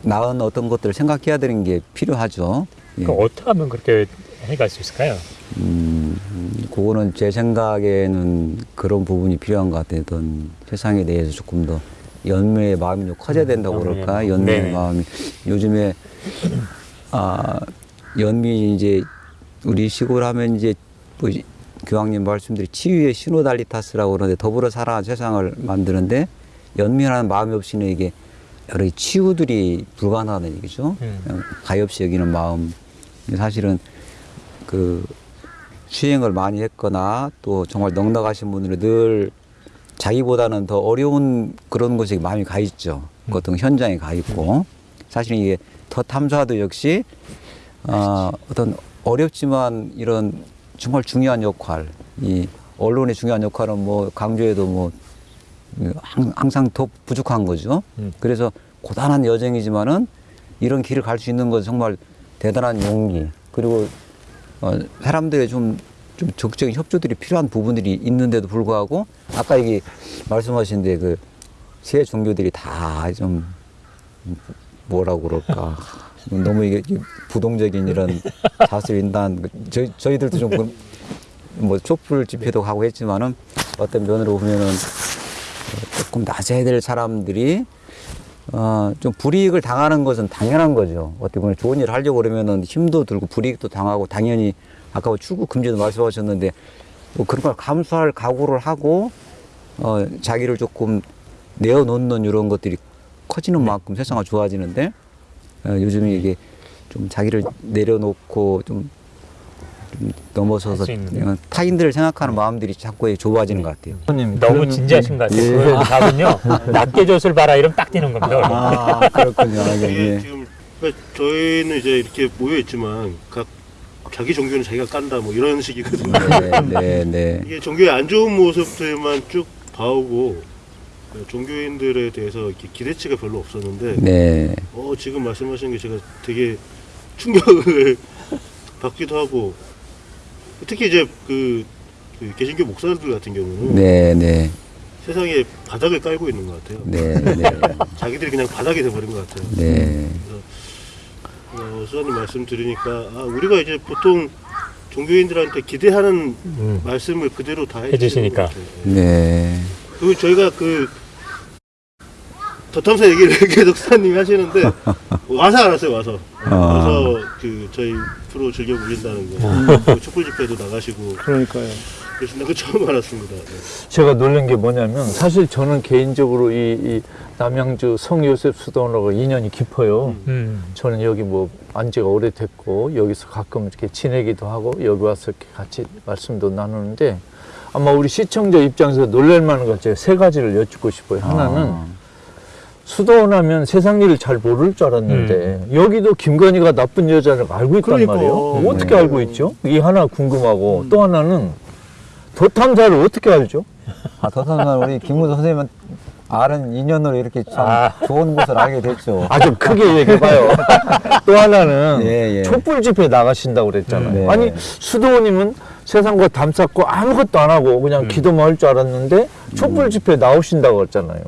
나은 어떤 것들을 생각해야 되는 게 필요하죠. 예. 그 어떻게 하면 그렇게 해갈 수 있을까요? 음, 음, 그거는 제 생각에는 그런 부분이 필요한 것 같아요. 어떤 세상에 대해서 조금 더 연민의 마음이 좀 커져야 된다고 연민의 그럴까? 연민의 네네. 마음이. 요즘에, 아, 연민이 이제 우리 시골 하면 이제 뭐 이- 교황님 말씀들이 치유의 시노달리타스라고 그러는데 더불어 살아가는 세상을 만드는데 연민하는 마음이 없이는 이게 여러 치유들이 불가능하다는 얘기죠. 음. 가엾이 여기는 마음. 사실은 그 수행을 많이 했거나 또 정말 넉넉하신 분들은 늘 자기보다는 더 어려운 그런 곳에 마음이 가 있죠. 그 어떤 현장에 가 있고 사실 이게 더 탐사도 역시 어, 어떤 어렵지만 이런 정말 중요한 역할, 이 언론의 중요한 역할은 뭐 강조해도 뭐 항- 항상 더 부족한 거죠. 음. 그래서 고단한 여정이지만은 이런 길을 갈 수 있는 것은 정말 대단한 용기 그리고 어, 사람들의 좀, 좀 적극적인 협조들이 필요한 부분들이 있는데도 불구하고 아까 여기 말씀하신 데그 세 종교들이 다 좀 뭐라고 그럴까 너무 이게 부동적인 이런 자수 인단 저희 저희들도 좀 뭐 촛불 집회도 가고 했지만은 어떤 면으로 보면은 어, 조금 낮아야 될 사람들이 어, 좀 불이익을 당하는 것은 당연한 거죠. 어떻게 보면 좋은 일을 하려고 그러면은 힘도 들고 불이익도 당하고 당연히 아까 뭐 출국 금지도 말씀하셨는데 뭐 그런 걸 감수할 각오를 하고 어, 자기를 조금 내어놓는 이런 것들이 커지는 만큼 세상이 좋아지는데 어, 요즘에 이게 좀 자기를 내려놓고 좀, 좀 넘어서서 타인들을 생각하는 마음들이 자꾸 좋아지는 것 같아요. 너무 진지하신 것 같아요. 예. 그 답은요. 낮게 젖을 봐라 이러면 딱 되는 겁니다. 아 그렇군요. 아, 이게 예. 지금 그러니까 저희는 이제 이렇게 모여 있지만 각 자기 종교는 자기가 깐다 뭐 이런 식이거든요. 네, 네, 네. 이게 종교의 안 좋은 모습들만 쭉 봐오고 종교인들에 대해서 이렇게 기대치가 별로 없었는데 네. 어, 지금 말씀하신 게 제가 되게 충격을 받기도 하고 특히 이제 그, 그 개신교 목사들 같은 경우는 네, 네. 세상에 바닥을 깔고 있는 것 같아요. 네, 네. 자기들이 그냥 바닥이 돼버린 것 같아요. 네. 어, 수사님 말씀 들으니까 아, 우리가 이제 보통 종교인들한테 기대하는 음. 말씀을 그대로 다 해주시니까. 해주시니까. 네. 그리고 저희가 그 더탐사 얘기를 계속 수사님이 하시는데 와서 알았어요 와서 아. 와서 그 저희 프로 즐겨 보신다는 거그 촛불 집회도 나가시고 그러니까요. 그러신다는 거 처음 알았습니다 네. 제가 놀란 게 뭐냐면 사실 저는 개인적으로 이, 이 남양주 성요셉 수도원하고 인연이 깊어요. 음. 저는 여기 뭐 안지가 오래됐고 여기서 가끔 이렇게 지내기도 하고 여기 와서 이렇게 같이 말씀도 나누는데 아마 우리 시청자 입장에서 놀랄 만한 것 제가 세 가지를 여쭙고 싶어요. 하나는 아. 수도원 하면 세상 일을 잘 모를 줄 알았는데 여기도 김건희가 나쁜 여자를 알고 있단 그러니까. 말이에요. 어떻게 네. 알고 있죠? 이 하나 궁금하고 또 하나는 도탐사를 어떻게 알죠? 아, 더선은 우리 김무도 선생님은 아는 인연으로 이렇게 참 아. 좋은 곳을 알게 됐죠. 아 좀 크게 얘기해봐요. 또 하나는 예, 예. 촛불 집회 나가신다고 그랬잖아요. 네. 아니 수도원님은 세상과 담쌓고 아무것도 안 하고 그냥 기도만 할 줄 알았는데 촛불 집회 나오신다고 그랬잖아요.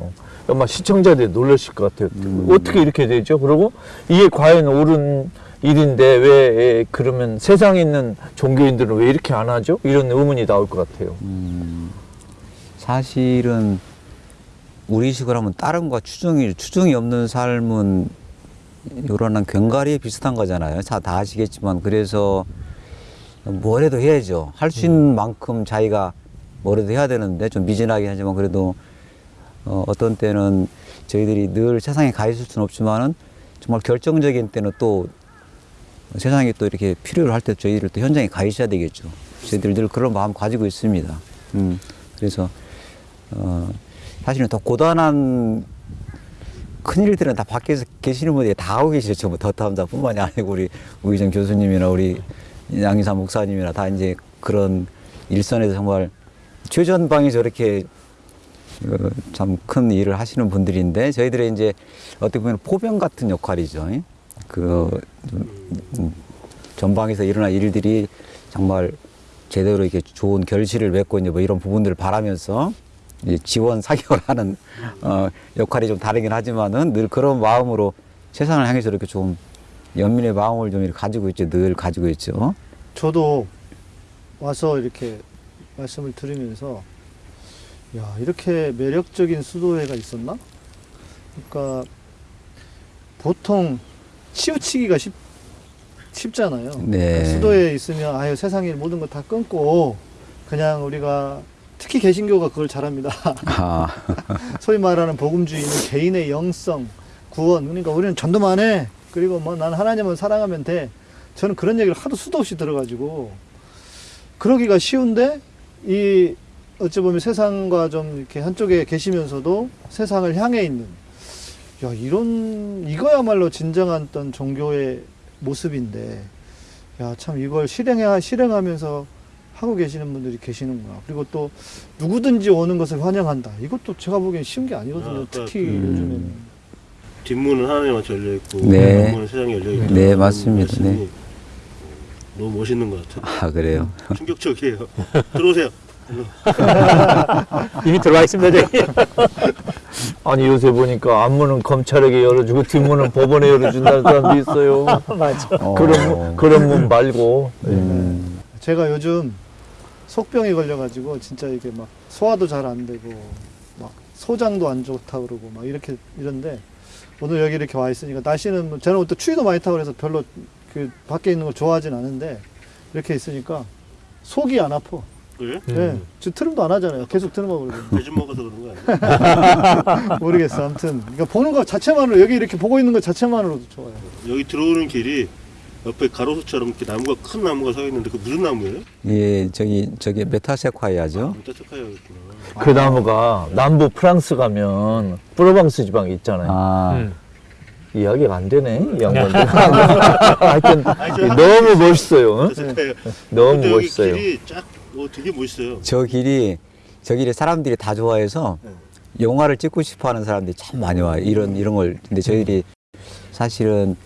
아마 시청자들이 놀라실 것 같아요. 어떻게 이렇게 되죠? 그리고 이게 과연 옳은 일인데 왜 그러면 세상에 있는 종교인들은 왜 이렇게 안 하죠? 이런 의문이 나올 것 같아요. 음, 사실은 우리식으로 하면 다른과 추정이 추정이 없는 삶은 요런한 견가리에 비슷한 거잖아요. 다, 다 아시겠지만 그래서 뭐라도 해야죠. 할 수 있는 만큼 자기가 뭐라도 해야 되는데 좀 미진하긴 하지만 그래도 어, 어떤 때는 저희들이 늘 세상에 가 있을 수는 없지만은 정말 결정적인 때는 또 세상에 또 이렇게 필요로 할때 저희들 또 현장에 가 있어야 되겠죠. 저희들 늘 그런 마음 가지고 있습니다. 음, 그래서 어, 사실은 더 고단한 큰 일들은 다 밖에서 계시는 분들이 다 하고 계시죠. 전부 더탐자뿐만이 아니고 우리 우희정 교수님이나 우리 양희삼 목사님이나 다 이제 그런 일선에서 정말 최전방에 저렇게 어, 참큰 일을 하시는 분들인데 저희들의 이제 어떻게 보면 포병 같은 역할이죠. 예? 그 음, 전방에서 일어난 일들이 정말 제대로 이렇게 좋은 결실을 맺고 이제 뭐 이런 부분들을 바라면서 이제 지원 사격을 하는 어, 역할이 좀 다르긴 하지만은 늘 그런 마음으로 세상을 향해서 이렇게 좀 연민의 마음을 좀 이렇게 가지고 있죠. 늘 가지고 있죠. 저도 와서 이렇게 말씀을 들으면서 야 이렇게 매력적인 수도회가 있었나? 그러니까 보통 치우치기가 쉽, 쉽잖아요. 네. 그러니까 수도에 있으면 아유 세상의 모든 거다 끊고 그냥 우리가 특히 개신교가 그걸 잘합니다. 아, 소위 말하는 복음주의는 개인의 영성, 구원. 그러니까 우리는 전도만 해. 그리고 뭐 난 하나님을 사랑하면 돼. 저는 그런 얘기를 하도 수도 없이 들어가지고 그러기가 쉬운데 이 어찌 보면 세상과 좀 이렇게 한쪽에 계시면서도 세상을 향해 있는 야 이런 이거야말로 진정한 어떤 종교의 모습인데 야 참 이걸 실행해 실행하면서 하고 계시는 분들이 계시는구나. 그리고 또 누구든지 오는 것을 환영한다. 이것도 제가 보기엔 쉬운 게 아니거든요. 아, 특히 음. 요즘에는. 뒷문은 하나님한테 열려 있고 네. 앞문은 세상에 열려 있다. 네, 맞습니다. 네. 너무 멋있는 것 같아요. 아 그래요. 충격적이에요. 들어오세요. 이미 들어와 있습니다, 저기. 아니 요새 보니까 앞문은 검찰에게 열어주고 뒷문은 법원에 열어준다는 사람도 있어요. 맞아. 어. 그런 문, 그런 문 말고. 음, 제가 요즘 속병이 걸려가지고 진짜 이게 막 소화도 잘 안 되고 막 소장도 안 좋다 그러고 막 이렇게 이런데 오늘 여기 이렇게 와 있으니까 날씨는 뭐 저는 또 추위도 많이 타고 그래서 별로 그 밖에 있는 걸 좋아하진 않은데 이렇게 있으니까 속이 안 아파. 그래? 네, 저 트림도 안 하잖아요. 계속 트림하고 그러거든요. 배좀 먹어서 그런 거 아니야? 모르겠어. 아무튼 그러니까 보는 것 자체만으로 여기 이렇게 보고 있는 것 자체만으로도 좋아요. 여기 들어오는 길이 옆에 가로수처럼 이렇게 나무가 큰 나무가 서 있는데 그 무슨 나무예요? 예, 저기 저기 메타세콰이아죠. 이따 체크해야겠구나. 그 나무가 남부 프랑스 가면 프로방스 지방 있잖아요. 아, 음. 이야기가 안 되네, 이 양반들. 하여튼 너무 멋있어요. 응? 너무 멋있어요. 길이 쫙, 어, 되게 멋있어요. 저 길이 저 길이 사람들이 다 좋아해서 네. 영화를 찍고 싶어 하는 사람들이 참 많이 와요. 이런 이런 걸. 근데 저희들이 사실은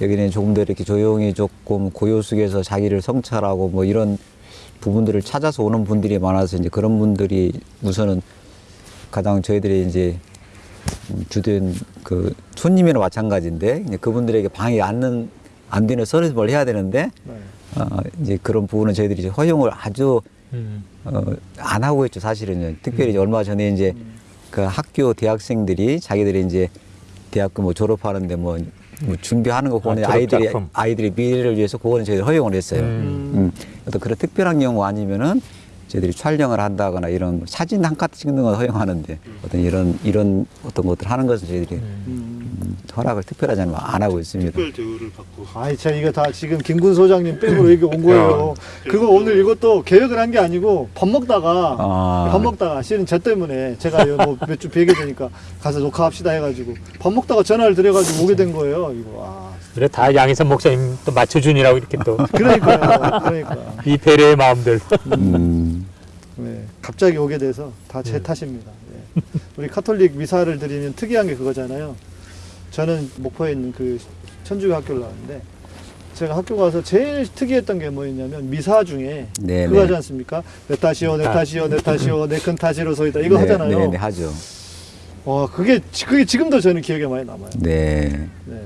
여기는 조금 더 이렇게 조용히 조금 고요 속에서 자기를 성찰하고 뭐 이런 부분들을 찾아서 오는 분들이 많아서 이제 그런 분들이 우선은 가장 저희들이 이제 음, 주된 그 손님이나 마찬가지인데 이제 그분들에게 방해 안는 안 되는 서비스를 해야 되는데 네. 어, 이제 그런 부분은 저희들이 이제 허용을 아주 음. 어, 안 하고 있죠 사실은요. 특별히 이제 얼마 전에 이제 그 학교 대학생들이 자기들이 이제 대학교 뭐 졸업하는데 뭐, 뭐 준비하는 거 보는 아, 아이들이 졸업작품. 아이들이 미래를 위해서 그거는 저희 허용을 했어요. 음. 음. 어떤 그런 특별한 경우 아니면은 저희들이 촬영을 한다거나 이런 사진 한컷 찍는 건 허용하는데 어떤 이런 이런 어떤 것들 하는 것은 저희들이 음, 허락을 특별하지 않으면 안 하고 있습니다. 특별 대우를 받고. 아이, 참 이거 다 지금 김군 소장님 백으로 여기 온 거예요. 그거 오늘 이것도 계획을 한 게 아니고 밥 먹다가 아. 밥 먹다가 실은 저 때문에 제가 뭐몇주 뵈게 되니까 가서 녹화합시다 해가지고 밥 먹다가 전화를 드려가지고 오게 된 거예요. 이거 아, 그래, 다 양희선 목사님 또 맞춰준이라고 이렇게 또. 그러니까요. 그러니까 이 배려의 마음들. 음, 네, 갑자기 오게 돼서 다 제 탓입니다. 네. 우리 카톨릭 미사를 드리면 특이한 게 그거잖아요. 저는 목포에 있는 그 천주교 학교를 나왔는데 제가 학교 가서 제일 특이했던 게 뭐였냐면 미사 중에 네, 그거 네. 하지 않습니까? 내 탓이요, 내 탓이요, 내 탓이요, 내 큰 탓이로소이다 이거 네, 하잖아요. 네, 네, 하죠. 와 그게 그게 지금도 저는 기억에 많이 남아요. 네. 네.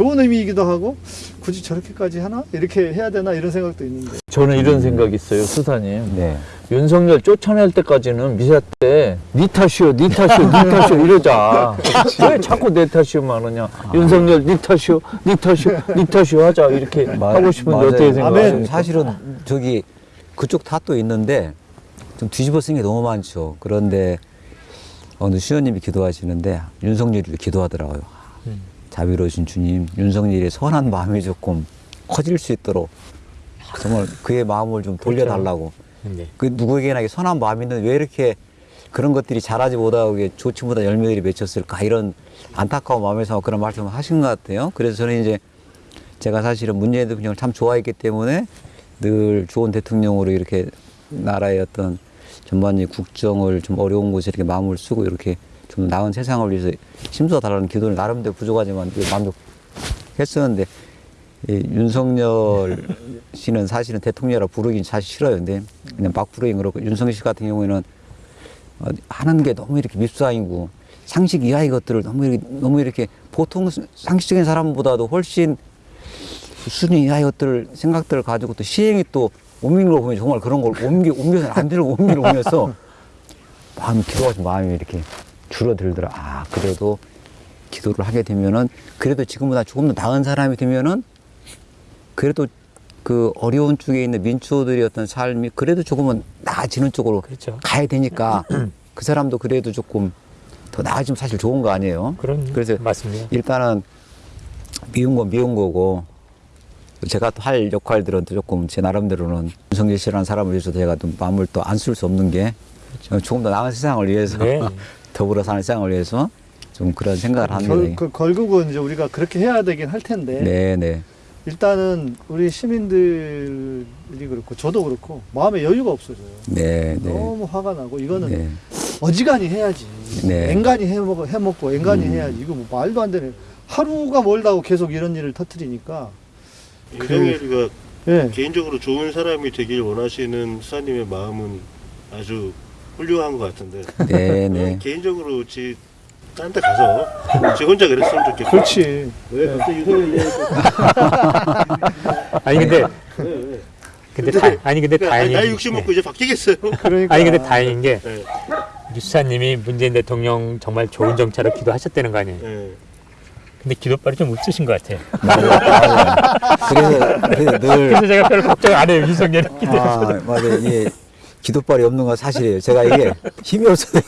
좋은 의미이기도 하고 굳이 저렇게까지 하나 이렇게 해야 되나 이런 생각도 있는데 저는 이런 생각이 있어요, 수사님. 네. 윤석열 쫓아낼 때까지는 미사 때 니 탓이요, 니 탓이요, 니 탓이요 이러자. 왜 자꾸 내 탓이요만 하냐? 윤석열 니 탓이요, 니 탓이요, 니 탓이요 하자 이렇게 마- 하고 싶은데 맞아요. 어떻게 생각하세요? 사실은 저기 그쪽 탓도 있는데 좀 뒤집어 쓴 게 너무 많죠. 그런데 어느 수녀님이 기도하시는데 윤석열이 기도하더라고요. 음. 자비로우신 주님, 윤석열의 선한 마음이 조금 커질 수 있도록 정말 그의 마음을 좀 돌려달라고. 네. 그 누구에게나 선한 마음이 있는데 왜 이렇게 그런 것들이 자라지 못하고 좋지 못한 열매들이 맺혔을까 이런 안타까운 마음에서 그런 말씀을 하신 것 같아요. 그래서 저는 이제 제가 사실은 문재인 대통령을 참 좋아했기 때문에 늘 좋은 대통령으로 이렇게 나라의 어떤 전반적인 국정을 좀 어려운 곳에 이렇게 마음을 쓰고 이렇게 좀 나은 세상을 위해서 힘써달라는 기도를 나름대로 부족하지만 그 만족했었는데 이 윤석열 씨는 사실은 대통령이라 부르긴 사실 싫어요. 근데 그냥 막 부르긴 그렇고 윤석열 씨 같은 경우에는 어, 하는 게 너무 이렇게 밉상이고 상식 이하의 것들을 너무 이렇게, 너무 이렇게 보통 상식적인 사람보다도 훨씬 수준 이하의 것들을 생각들을 가지고 또 시행이 또 옮기는 걸 보면 정말 그런 걸 옮기 옮겨서 안 되는 걸 옮기를 옮겨서 마음 기도가 좀 마음이 이렇게 줄어들더라. 아 그래도 기도를 하게 되면은 그래도 지금보다 조금 더 나은 사람이 되면은 그래도 그 어려운 쪽에 있는 민초들의 어떤 삶이 그래도 조금은 나아지는 쪽으로 그렇죠. 가야 되니까 그 사람도 그래도 조금 더 나아지면 사실 좋은 거 아니에요. 그런 그래서 맞습니다. 일단은 미운 건 미운 거고 제가 또 할 역할들은 또 조금 제 나름대로는 윤석열 씨라는 사람을 위해서 제가 또 마음을 또 안 쓸 수 없는 게 조금 더 나은 세상을 위해서 네. 더불어 사는 세상을 위해서 좀 그런 생각을 합니다. 결, 그, 결국은 이제 우리가 그렇게 해야 되긴 할 텐데 네, 네. 일단은 우리 시민들이 그렇고 저도 그렇고 마음에 여유가 없어져요. 네, 네. 너무 화가 나고 이거는 네. 어지간히 해야지. 네. 앵간히 해먹, 해먹고 앵간히 음. 해야지. 이거 뭐 말도 안 되네. 하루가 멀다고 계속 이런 일을 터트리니까. 윤석열이가 예. 개인적으로 좋은 사람이 되길 원하시는 수사님의 마음은 아주 훌륭한 것 같은데 네, 네. 개인적으로 지 딴 데 가서 지 혼자 그랬으면 좋겠고 그렇지. 왜 갑자기 윤석열 얘기하고 아니 근데 왜, 왜? 근데 다, 아니 근데 그러니까 다행히 나이 60 먹고 이제 바뀌겠어요 그러니까. 아니 근데 다행인 게 네. 유수사님이 문재인 대통령 정말 좋은 정차로 기도하셨다는 거 아니에요. 네. 근데 기도빨이 좀 없으신 것 같아요. 그래서, 그래서 늘 그래서 제가 별 걱정 안 해요 윤석열 기도. 아, 맞아요. 이게 기도발이 없는 건 사실이에요. 제가 이게 힘이 없어요.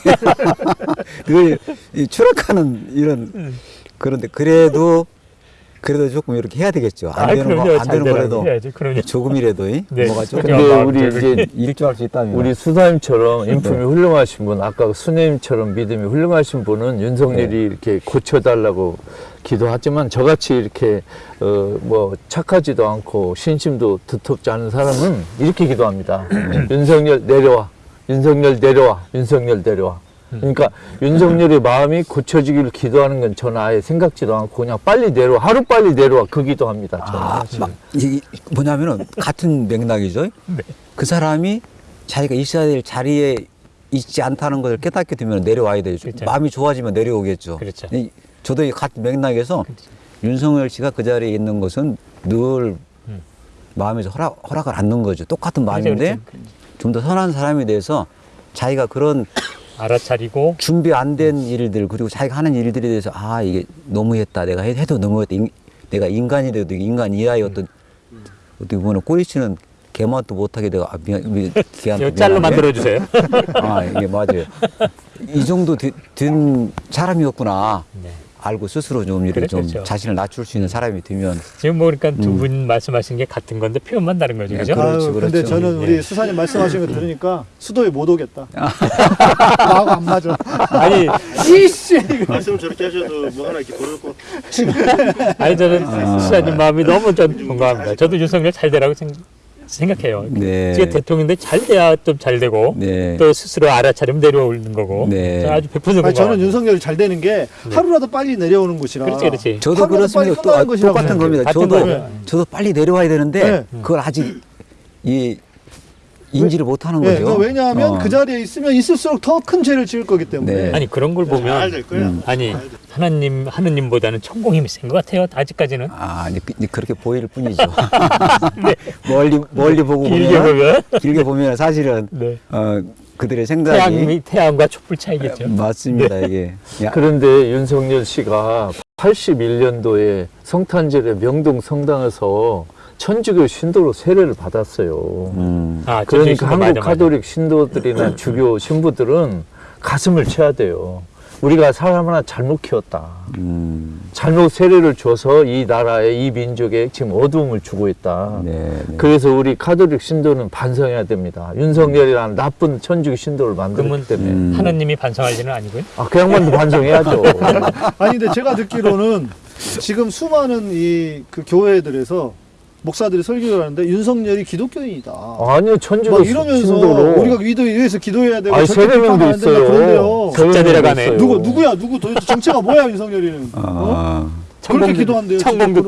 늘 이 추락하는 이런 그런데 그래도 그래도 조금 이렇게 해야 되겠죠. 안 아, 되는 그럼요. 거안잘 되는 거라도. 조금이라도 이 네. 뭐가 조금 근데 우리 이제 일조할 수 있다면 우리 수사님처럼 인품이 네. 훌륭하신 분, 아까 그 수님처럼 믿음이 훌륭하신 분은 윤석열이 네. 이렇게 고쳐달라고 기도하지만 저같이 이렇게 어 뭐 착하지도 않고 신심도 두텁지 않은 사람은 이렇게 기도합니다. 윤석열 내려와, 윤석열 내려와, 윤석열 내려와. 그러니까 윤석열의 마음이 고쳐지기를 기도하는 건 저는 아예 생각지도 않고 그냥 빨리 내려와, 하루 빨리 내려와 그 기도합니다. 저는. 아, 막 뭐냐면은 같은 맥락이죠. 그 사람이 자기가 있어야 될 자리에 있지 않다는 것을 깨닫게 되면 내려와야 되죠. 그렇죠. 마음이 좋아지면 내려오겠죠. 그렇죠. 이- 저도 이 같은 맥락에서 윤석열 씨가 그 자리에 있는 것은 늘 음. 마음에서 허락, 허락을 않는 거죠. 똑같은 마음인데. 좀 더 선한 사람에 대해서 자기가 그런 알아차리고 준비 안 된 일들 그리고 자기가 하는 일들에 대해서 아 이게 너무했다 내가 해- 해도 너무했다 인- 내가 인간이라도 인간 이하의 어떤 어떻게 보면 꼬리치는 개맛도 못하게 내가 아, 미안, 미, 걔한테 이거 짤로 미안하네. 만들어 주세요. 아 이게 맞아요 이 정도 되- 된 사람이었구나 네. 알고 스스로 좀 이렇게 좀 그렇겠죠. 자신을 낮출 수 있는 사람이 되면 지금 뭐 그러니까 두 음. 분 말씀하신 게 같은 건데 표현만 다른 거죠, 네, 그죠? 그렇죠, 아유, 근데 그렇죠. 저는 우리 네. 수사님 말씀하신 거 들으니까 수도에 못 오겠다. 나하고 안 맞아. 아니 이씨! 말씀 저렇게 하셔도 뭐 하나 이렇게 거 아니 저는 수사님 마음이 너무 전 공감합니다. 저도 윤석열 잘 되라고 생, 생각해요. 네. 지금 대통령인데 잘 돼야 좀 잘 되고 네. 또 스스로 알아차리면 내려오는 거고 네. 아주 100% 아니. 저는 윤석열이 잘 되는 게 하루라도 빨리 내려오는 곳이라. 그렇지, 그렇지. 저도 하루라도 그렇습니다. 빨리 또 아, 똑같은. 겁니다. 저도 거예요. 저도 빨리 내려와야 되는데 네. 그걸 아직 이 인지를 못하는 네, 거죠. 그러니까 왜냐하면 어. 그 자리에 있으면 있을수록 더 큰 죄를 지을 거기 때문에. 네. 아니 그런 걸 보면 잘될 거야 음. 아니 하나님 하느님보다는 천공 힘이 센것 같아요. 아직까지는 아, 이제 그- 그렇게 보일 뿐이죠. 멀리 멀리 보고 길게 보면 보면 길게 보면 사실은 네. 어, 그들의 생각이 태양이 태양과 촛불 차이겠죠. 맞습니다. 이게 야, 그런데 윤석열 씨가 81년도에 성탄절에 명동 성당에서 천주교 신도로 세례를 받았어요. 음, 아, 그러니까 한국 맞아, 맞아. 카톨릭 신도들이나 주교 신부들은 가슴을 쳐야 돼요. 우리가 사람 하나 잘못 키웠다. 음, 잘못 세례를 줘서 이 나라에 이 민족에 지금 어두움을 주고 있다. 네, 네. 그래서 우리 카톨릭 신도는 반성해야 됩니다. 윤석열이라는 나쁜 천주교 신도를 그러면 때문에. 음. 하나님이 반성할 일은 아니고요. 아, 그 양반도 반성해야죠. 아니 근데 제가 듣기로는 지금 수많은 이 그 교회들에서 목사들이 설교를 하는데 윤석열이 기독교인이다. 아니요, 천주교 막 이러면서 신도로. 우리가 위도 위해서 기도해야 되고 아니, 세례명도 있어요. 그런데요. 각자 내려가네. 누구 누구야 누구 도대체 정체가 뭐야 윤석열이는? 어? 아, 그렇게 기도한대요.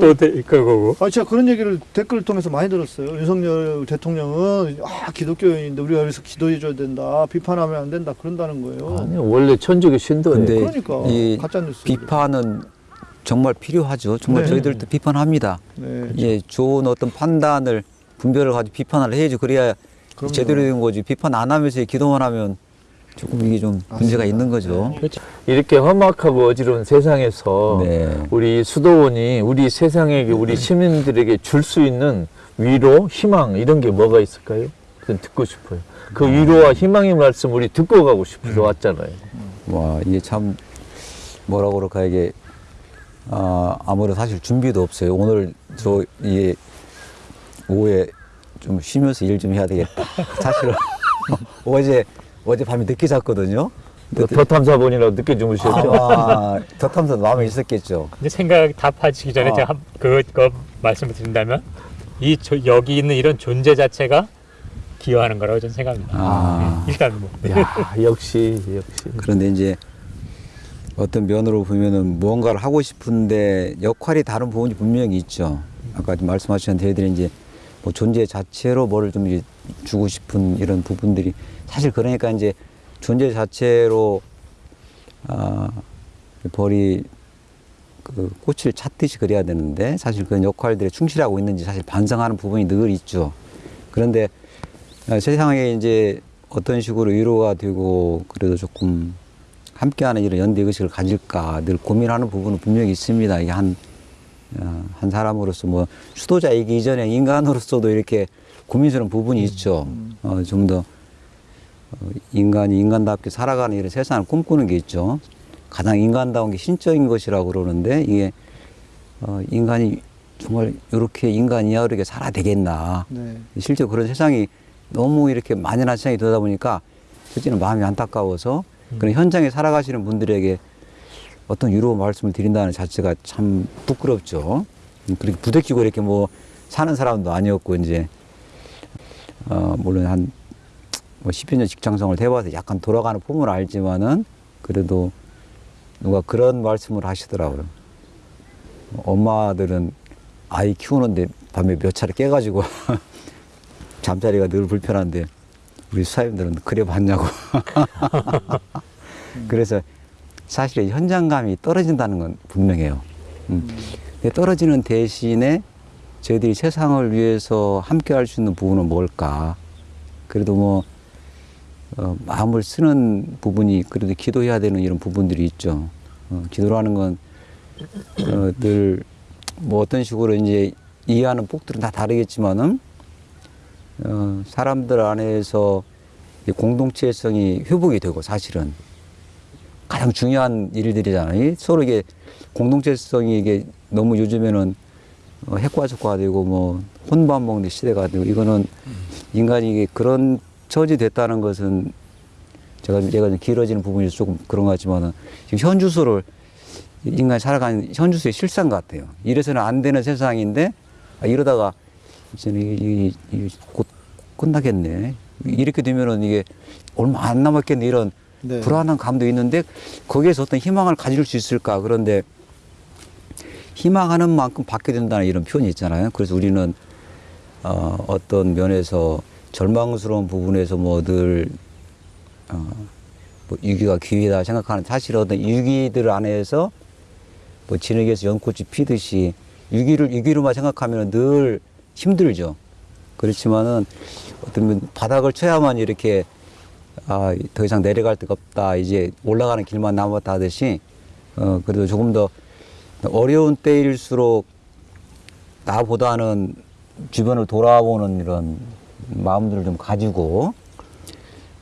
또 되- 그거고. 아, 제가 그런 얘기를 댓글을 통해서 많이 들었어요. 윤석열 대통령은 아 기독교인인데 우리가 여기서 기도해줘야 된다, 비판하면 안 된다 그런다는 거예요. 아니요, 원래 천주교 신도예요. 근데 그러니까 이 가짜 뉴스. 비판은 정말 필요하죠. 정말 네. 저희들도 비판합니다. 네. 예, 좋은 어떤 판단을 분별을 가지고 비판을 해야지 그래야 그럼요. 제대로 된 거지. 비판 안 하면서 기도만 하면 조금 이게 좀 문제가 있는 거죠. 그렇죠. 이렇게 험악하고 어지러운 세상에서 네. 우리 수도원이 우리 세상에게 우리 시민들에게 줄 수 있는 위로, 희망 이런 게 뭐가 있을까요? 그건 듣고 싶어요. 그 위로와 희망의 말씀 우리 듣고 가고 싶어서 왔잖아요. 와 이게 참 뭐라 그럴까 이게 아 아무래도 사실 준비도 없어요. 오늘 저 이게 오후에 좀 쉬면서 일 좀 해야 되겠다. 사실은 어제 어제 밤에 늦게 잤거든요. 더 탐사 본이라고 늦게 주무셨죠? 아마 더 탐사 마음에 있었겠죠. 근데 생각 답하시기 전에 어. 제가 한- 그거 말씀을 드린다면 이 저- 여기 있는 이런 존재 자체가 기여하는 거라고 저는 생각합니다. 아. 예, 일단 뭐 야 역시 역시. 그런데 이제 어떤 면으로 보면은 무언가를 하고 싶은데 역할이 다른 부분이 분명히 있죠. 아까 말씀하신 대들이 이제 뭐 존재 자체로 뭐를 좀 주고 싶은 이런 부분들이 사실 그러니까 이제 존재 자체로 아 벌이 그 꽃을 찾듯이 그려야 되는데 사실 그런 역할들에 충실하고 있는지 사실 반성하는 부분이 늘 있죠. 그런데 아, 세상에 이제 어떤 식으로 위로가 되고 그래도 조금 함께하는 이런 연대 의식을 가질까 늘 고민하는 부분은 분명히 있습니다. 이게 한, 어, 한 사람으로서 뭐 수도자이기 이전에 인간으로서도 이렇게 고민스러운 부분이 있죠. 어, 좀더 어, 인간이 인간답게 살아가는 이런 세상을 꿈꾸는 게 있죠. 가장 인간다운 게 신적인 것이라고 그러는데 이게 어, 인간이 정말 이렇게 인간 이하로 이렇게 살아야 되겠나. 네. 실제 그런 세상이 너무 이렇게 만연한 세상이 되다 보니까 실제는 마음이 안타까워서 그런 현장에 살아가시는 분들에게 어떤 위로 말씀을 드린다는 자체가 참 부끄럽죠. 음, 그렇게 부대끼고 이렇게 뭐 사는 사람도 아니었고 이제 어 물론 한 뭐 10여 년 직장생활을 해봐서 약간 돌아가는 폼을 알지만은 그래도 누가 그런 말씀을 하시더라고요. 엄마들은 아이 키우는데 밤에 몇 차례 깨가지고 잠자리가 늘 불편한데 우리 수사님들은 그래 봤냐고. 그래서 사실 현장감이 떨어진다는 건 분명해요. 음. 떨어지는 대신에 저희들이 세상을 위해서 함께 할 수 있는 부분은 뭘까? 그래도 뭐, 어, 마음을 쓰는 부분이 그래도 기도해야 되는 이런 부분들이 있죠. 어, 기도라는 건, 어, 늘, 뭐 어떤 식으로 이제 이해하는 폭들은 다 다르겠지만은, 어, 사람들 안에서 이 공동체성이 회복이 되고 사실은 가장 중요한 일들이잖아요. 서로 이게 공동체성이 이게 너무 요즘에는 어, 핵과적화되고 뭐 혼밥 먹는 시대가 되고 이거는 인간이 그런 처지 됐다는 것은 제가 제가 좀 길어지는 부분이 조금 그런 것 같지만은 지금 현주소를 인간이 살아가는 현주소의 실상 같아요. 이래서는 안 되는 세상인데 아, 이러다가 이제는 이, 이, 이, 곧 끝나겠네. 이렇게 되면은 이게 얼마 안 남았겠네 이런 네. 불안한 감도 있는데 거기에서 어떤 희망을 가질 수 있을까 그런데 희망하는 만큼 받게 된다는 이런 표현이 있잖아요. 그래서 우리는 어, 어떤 면에서 절망스러운 부분에서 뭐늘 어, 뭐 위기가 기회다 생각하는 사실 어떤 위기들 안에서 뭐 진흙에서 연꽃이 피듯이 위기를 위기로만 생각하면 늘 힘들죠. 그렇지만은 어떤 면 바닥을 쳐야만 이렇게 아, 더 이상 내려갈 데가 없다. 이제 올라가는 길만 남았다 하듯이 어, 그래도 조금 더 어려운 때일수록 나보다는 주변을 돌아보는 이런 마음들을 좀 가지고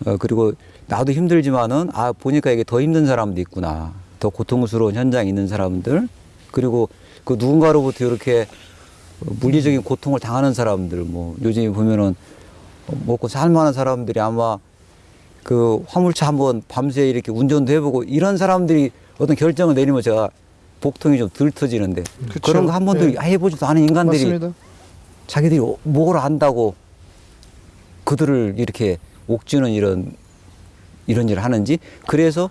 어, 그리고 나도 힘들지만은 아 보니까 이게 더 힘든 사람도 있구나 더 고통스러운 현장에 있는 사람들 그리고 그 누군가로부터 이렇게 물리적인 고통을 당하는 사람들 뭐 요즘에 보면은 먹고 살만한 사람들이 아마 그 화물차 한번 밤새 이렇게 운전도 해보고 이런 사람들이 어떤 결정을 내리면 제가 복통이 좀 덜 터지는데 그쵸. 그런 거 한 번도 네. 해보지도 않은 인간들이 맞습니다. 자기들이 뭘 안다고 그들을 이렇게 옥주는 이런 이런 일을 하는지 그래서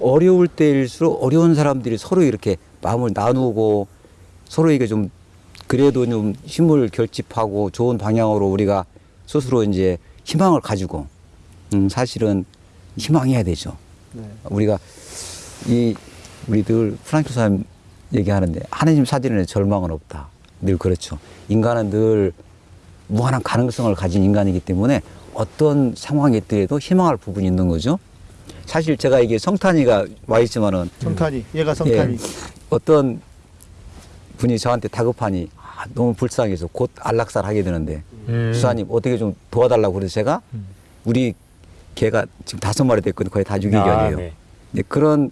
어려울 때일수록 어려운 사람들이 서로 이렇게 마음을 나누고 서로에게 좀 그래도 좀 힘을 결집하고 좋은 방향으로 우리가 스스로 이제 희망을 가지고 음 사실은 희망해야 되죠. 네. 우리가 이 우리 들 프랑크 사람 얘기하는데 하나님 사진에 절망은 없다. 늘 그렇죠. 인간은 늘 무한한 가능성을 가진 인간이기 때문에 어떤 상황이 있더라도 희망할 부분이 있는 거죠. 사실 제가 이게 성탄이가 와 있지만은 성탄이 얘가 성탄이 예, 어떤 분이 저한테 다급하니 아, 너무 불쌍해서 곧 안락사를 하게 되는데 음. 수사님 어떻게 좀 도와달라고 그래서 제가 우리 개가 지금 다섯 마리 됐거든요. 거의 다 유기견이에요. 아, 네. 네, 그런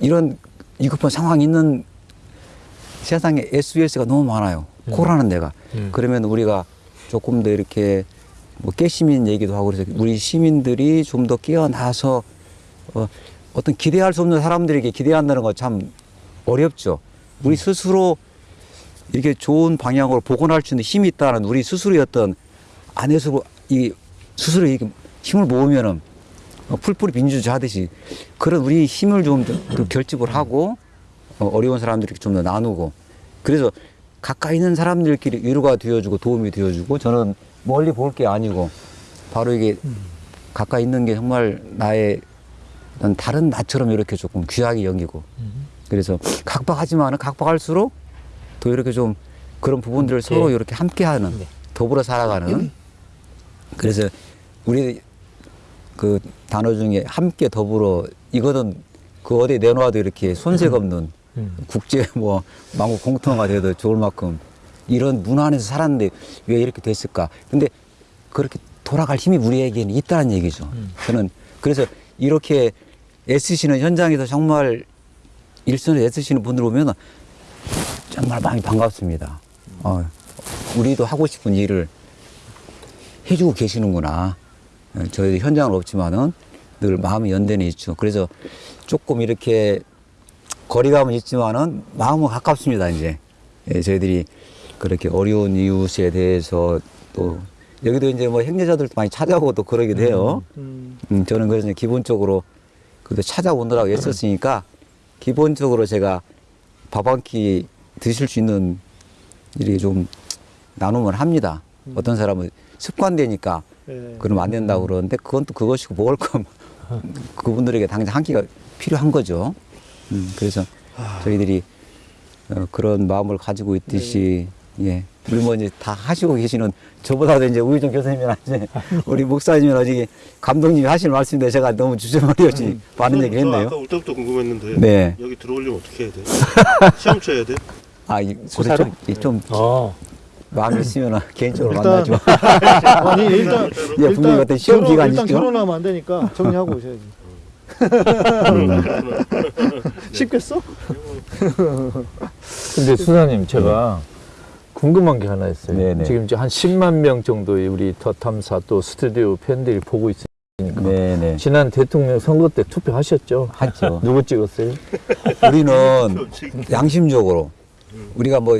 이런 위급한 상황이 있는 세상에 SOS가 너무 많아요. 음. 코라는 데가. 음. 그러면 우리가 조금 더 이렇게 뭐 깨시민 얘기도 하고 그래서 우리 시민들이 좀 더 깨어나서 어, 어떤 기대할 수 없는 사람들에게 기대한다는 거참 어렵죠. 우리 스스로 이렇게 좋은 방향으로 복원할 수 있는 힘이 있다는 우리 스스로의 어떤 안에서 이 스스로 이렇게 힘을 모으면은 어, 풀뿌리 민주주의 하듯이 그런 우리 힘을 좀 더 결집을 하고 어, 어려운 사람들에게 좀더 나누고 그래서 가까이 있는 사람들끼리 위로가 되어주고 도움이 되어주고 저는 멀리 볼 게 아니고 바로 이게 가까이 있는 게 정말 나의 다른 나처럼 이렇게 조금 귀하게 여기고 그래서 각박하지만은 각박할수록 더 이렇게 좀 그런 부분들을 서로 이렇게 함께하는 더불어 살아가는. 그래서 우리 그 단어 중에 함께 더불어 이거는 그 어디에 내놓아도 이렇게 손색 없는 국제 뭐 망국 공통어가 돼도 좋을 만큼 이런 문화 안에서 살았는데 왜 이렇게 됐을까? 근데 그렇게 돌아갈 힘이 우리에게는 있다는 얘기죠. 저는 그래서 이렇게 애쓰시는 현장에서 정말 일선에 애쓰시는 분들 보면 정말 마음이 반갑습니다. 어, 우리도 하고 싶은 일을 해주고 계시는구나. 어, 저희 현장은 없지만은 늘 마음이 연대는 있죠. 그래서 조금 이렇게 거리감은 있지만은 마음은 가깝습니다. 이제 예, 저희들이 그렇게 어려운 이웃에 대해서 또 여기도 이제 뭐 행제자들도 많이 찾아오고 또 그러기도 해요. 음, 음, 저는 그래서 기본적으로 그래도 찾아오느라고 애썼으니까 기본적으로 제가 밥 한 끼 드실 수 있는 일이 좀 나눔을 합니다. 어떤 사람은 습관되니까 예. 그러면 안 된다고 그러는데 그건 또 그것이고 먹을 건 그분들에게 당장 한 끼가 필요한 거죠. 음, 그래서 저희들이 어, 그런 마음을 가지고 있듯이 예. 우리 뭐 이제 다 하시고 계시는 저보다도 이제 우유정 교수님이나 이제 우리 목사님이나 어디 감독님이 하실 말씀인데 제가 너무 주저머리없이 많은 얘기 저 했네요. 아까 올 때부터 궁금했는데 네. 여기 들어오려면 어떻게 해야 돼? 시험 쳐야 돼? 아, 이, 그래 수사로? 좀, 좀 어. 마음이 있으면 개인적으로 일단- 만나죠. 아니 일단 예, 분명히 어떤 시험 결혼, 기간이 일단 있죠. 결혼하면 안 되니까 정리하고 오셔야지. 쉽겠어? 근데 수사님 제가 궁금한 게 하나 있어요. 네네. 지금 이제 한 10만 명 정도의 우리 더 탐사 또 스튜디오 팬들이 보고 있으니까 네네. 지난 대통령 선거 때 투표하셨죠? 하죠. 누구 찍었어요? 우리는 양심적으로 우리가 뭐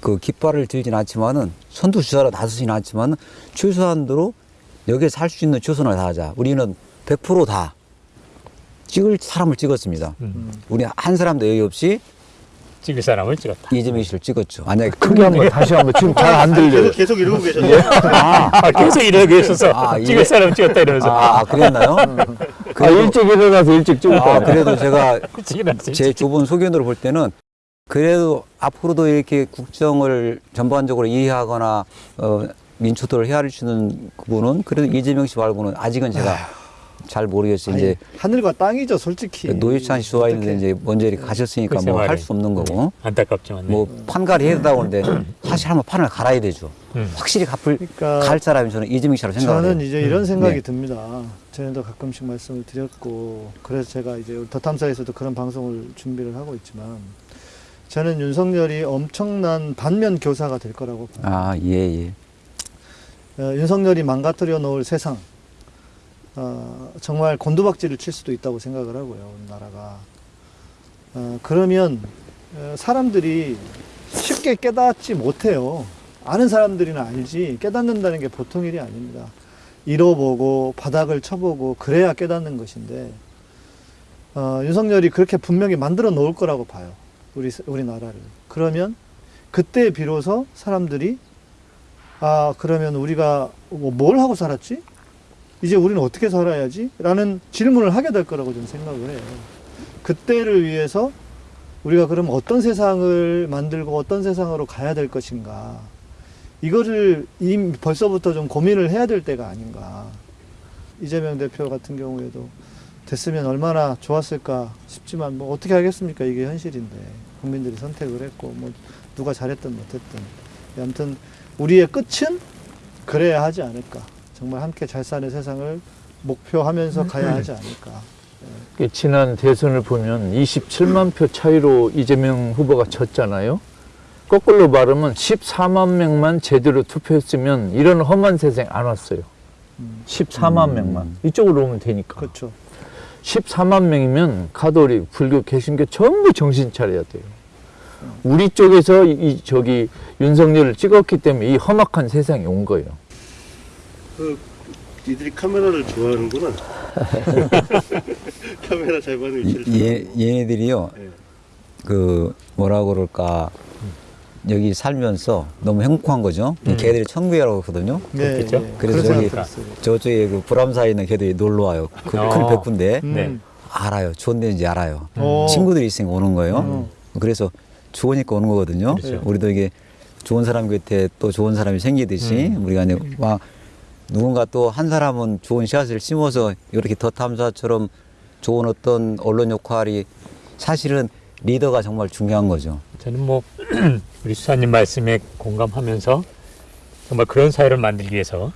그 깃발을 들진 않지만은 선두 주자로 나서진 않지만 최소한도로 여기에 살 수 있는 최선을 다하자. 우리는 100%다 찍을 사람을 찍었습니다. 우리 한 사람도 여기 없이 찍을 사람을 찍었다. 이재명 씨를 찍었죠. 만약에 크게 한번 다시 한번 지금 잘 안 들려요. 계속 계속 이러고 계셨네. 아, 계속 이러고 있어서 아, 예. 찍을 사람 찍었다 이러면서 아, 아, 그랬나요? 아, 그래도, 일찍 일어나서 일찍 찍었다. 아, 그래도 제가. 제 좁은 소견으로 볼 때는 그래도 앞으로도 이렇게 국정을 전반적으로 이해하거나 어, 민초토를 헤아리시는 그분은 그래도 이재명 씨 말고는 아직은 제가 잘 모르겠어요. 아니, 이제 하늘과 땅이죠, 솔직히. 노회찬 씨 좋아 있는데 어떡해. 이제 먼저 이렇게 가셨으니까 뭐 할. 수 없는 거고 안타깝지만. 네. 뭐 판가리 해야 된다고 하는데 사실 한번 판을 갈아야 되죠. 음. 확실히 갚을 그러니까 갈 사람이 저는 이재명 씨라고 생각해요. 저는 이제 이런 생각이 네. 듭니다. 저희도 가끔씩 말씀을 드렸고 그래서 제가 이제 더 탐사에서도 그런 방송을 준비를 하고 있지만 저는 윤석열이 엄청난 반면 교사가 될 거라고 봐요. 아, 예, 예. 어, 윤석열이 망가뜨려 놓을 세상 어, 정말 곤두박질을 칠 수도 있다고 생각을 하고요. 나라가 어, 그러면 어, 사람들이 쉽게 깨닫지 못해요. 아는 사람들이나 알지 깨닫는다는 게 보통 일이 아닙니다. 잃어보고 바닥을 쳐보고 그래야 깨닫는 것인데 어, 윤석열이 그렇게 분명히 만들어 놓을 거라고 봐요. 우리 우리나라를 그러면 그때 비로소 사람들이 아 그러면 우리가 뭐뭘 하고 살았지? 이제 우리는 어떻게 살아야지? 라는 질문을 하게 될 거라고 저는 생각을 해요. 그때를 위해서 우리가 그럼 어떤 세상을 만들고 어떤 세상으로 가야 될 것인가. 이거를 이미 벌써부터 좀 고민을 해야 될 때가 아닌가. 이재명 대표 같은 경우에도 됐으면 얼마나 좋았을까 싶지만 뭐 어떻게 하겠습니까? 이게 현실인데. 국민들이 선택을 했고 뭐 누가 잘했든 못했든. 아무튼 우리의 끝은 그래야 하지 않을까. 정말 함께 잘 사는 세상을 목표하면서 가야 하지 않을까. 그 지난 대선을 보면 27만 표 차이로 이재명 후보가 졌잖아요. 거꾸로 말하면 14만 명만 제대로 투표했으면 이런 험한 세상 안 왔어요. 14만 명만. 이쪽으로 오면 되니까. 그렇죠. 14만 명이면 가톨릭, 불교, 개신교 전부 정신 차려야 돼요. 우리 쪽에서 이, 이 저기 윤석열을 찍었기 때문에 이 험악한 세상이 온 거예요. 그 니들이 카메라를 좋아하는구나. 카메라 잘 받는 위치를. 얘, 얘네들이요. 네. 그 뭐라 그럴까 여기 살면서 너무 행복한 거죠. 음. 걔들이 천국이라고 하거든요. 그렇겠죠? 예, 그래서 저기. 저쪽에 그 불암사에 있는 걔들이 놀러 와요. 그 어. 큰 백구인데 음. 네. 알아요. 좋은 데인지 알아요. 어. 친구들이 있으니까 오는 거예요. 음. 그래서 좋으니까 오는 거거든요. 그렇죠. 우리도 이게 좋은 사람 곁에 또 좋은 사람이 생기듯이 음. 우리가 이제 막 누군가 또 한 사람은 좋은 씨앗을 심어서 이렇게 더 탐사처럼 좋은 어떤 언론 역할이 사실은 리더가 정말 중요한 거죠. 저는 뭐 우리 수사님 말씀에 공감하면서 정말 그런 사회를 만들기 위해서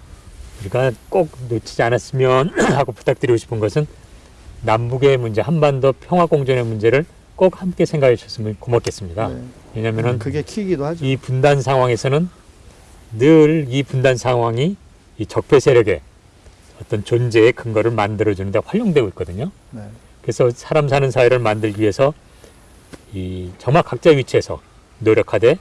우리가 꼭 놓치지 않았으면 하고 부탁드리고 싶은 것은 남북의 문제, 한반도 평화 공존의 문제를 꼭 함께 생각해 주셨으면 고맙겠습니다. 네. 왜냐하면은 그게 키이기도 하죠. 이 분단 상황에서는 늘 이 분단 상황이 이 적폐 세력의 어떤 존재의 근거를 만들어주는데 활용되고 있거든요. 네. 그래서 사람 사는 사회를 만들기 위해서 이 정말 각자 위치에서 노력하되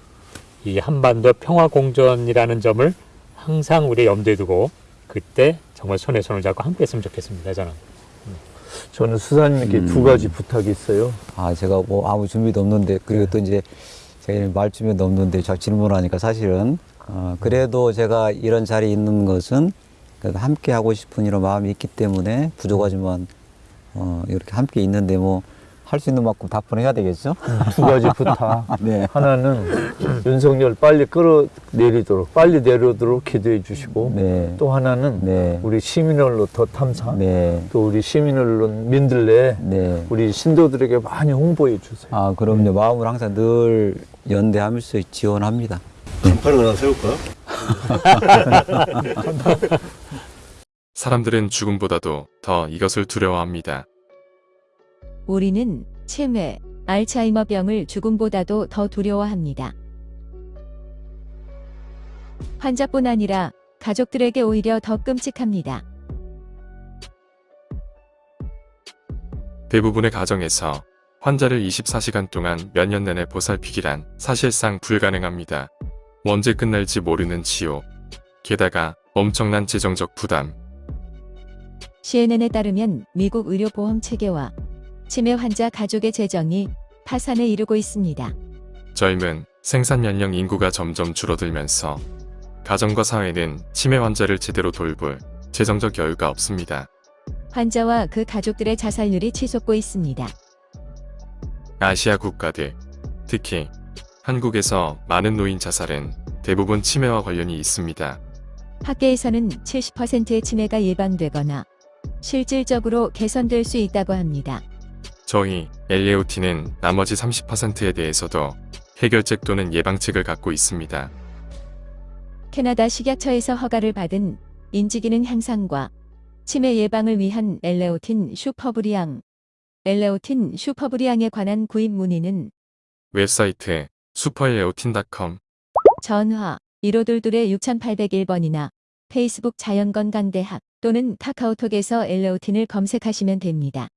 이 한반도 평화 공존이라는 점을 항상 우리 염두에 두고 그때 정말 손에 손을 잡고 함께 했으면 좋겠습니다. 저는. 저는 수사님께 음. 두 가지 부탁이 있어요. 아 제가 뭐 아무 준비도 없는데 그리고 또 이제 제가 말 준비도 없는데 저 질문하니까 사실은 어, 그래도 제가 이런 자리에 있는 것은 그래도 함께 하고 싶은 이런 마음이 있기 때문에 부족하지만 어, 이렇게 함께 있는데 뭐 할 수 있는 만큼 답변 해야 되겠죠? 두 가지 부탁. 네. 하나는 윤석열 빨리 끌어내리도록 빨리 내려오도록 기도해 주시고 네. 또 하나는 네. 우리 시민 언론 더 탐사 네. 또 우리 시민 언론 민들레 네. 우리 신도들에게 많이 홍보해 주세요. 아 그럼요. 마음을 항상 늘 연대하면서 지원합니다. 간판을 하나 세울까? 사람들은 죽음보다도 더 이것을 두려워합니다. 우리는 치매, 알츠하이머병을 죽음보다도 더 두려워합니다. 환자뿐 아니라 가족들에게 오히려 더 끔찍합니다. 대부분의 가정에서 환자를 24시간 동안 몇 년 내내 보살피기란 사실상 불가능합니다. 언제 끝날지 모르는 치료. 게다가 엄청난 재정적 부담. CNN에 따르면 미국 의료보험 체계와 치매 환자 가족의 재정이 파산에 이르고 있습니다. 젊은 생산 연령 인구가 점점 줄어들면서 가정과 사회는 치매 환자를 제대로 돌볼 재정적 여유가 없습니다. 환자와 그 가족들의 자살률이 치솟고 있습니다. 아시아 국가들, 특히 한국에서 많은 노인 자살은 대부분 치매와 관련이 있습니다. 학계에서는 70%의 치매가 예방되거나 실질적으로 개선될 수 있다고 합니다. 저희 LAOT는 나머지 30%에 대해서도 해결책 또는 예방책을 갖고 있습니다. 캐나다 식약처에서 허가를 받은 인지기능 향상과 치매 예방을 위한 엘레오틴 슈퍼브리앙, 엘레오틴 슈퍼브리앙에 관한 구입 문의는 웹사이트 슈퍼엘레오틴.com 전화 1522 6801번이나 페이스북 자연건강대학 또는 카카오톡에서 엘레오틴을 검색하시면 됩니다.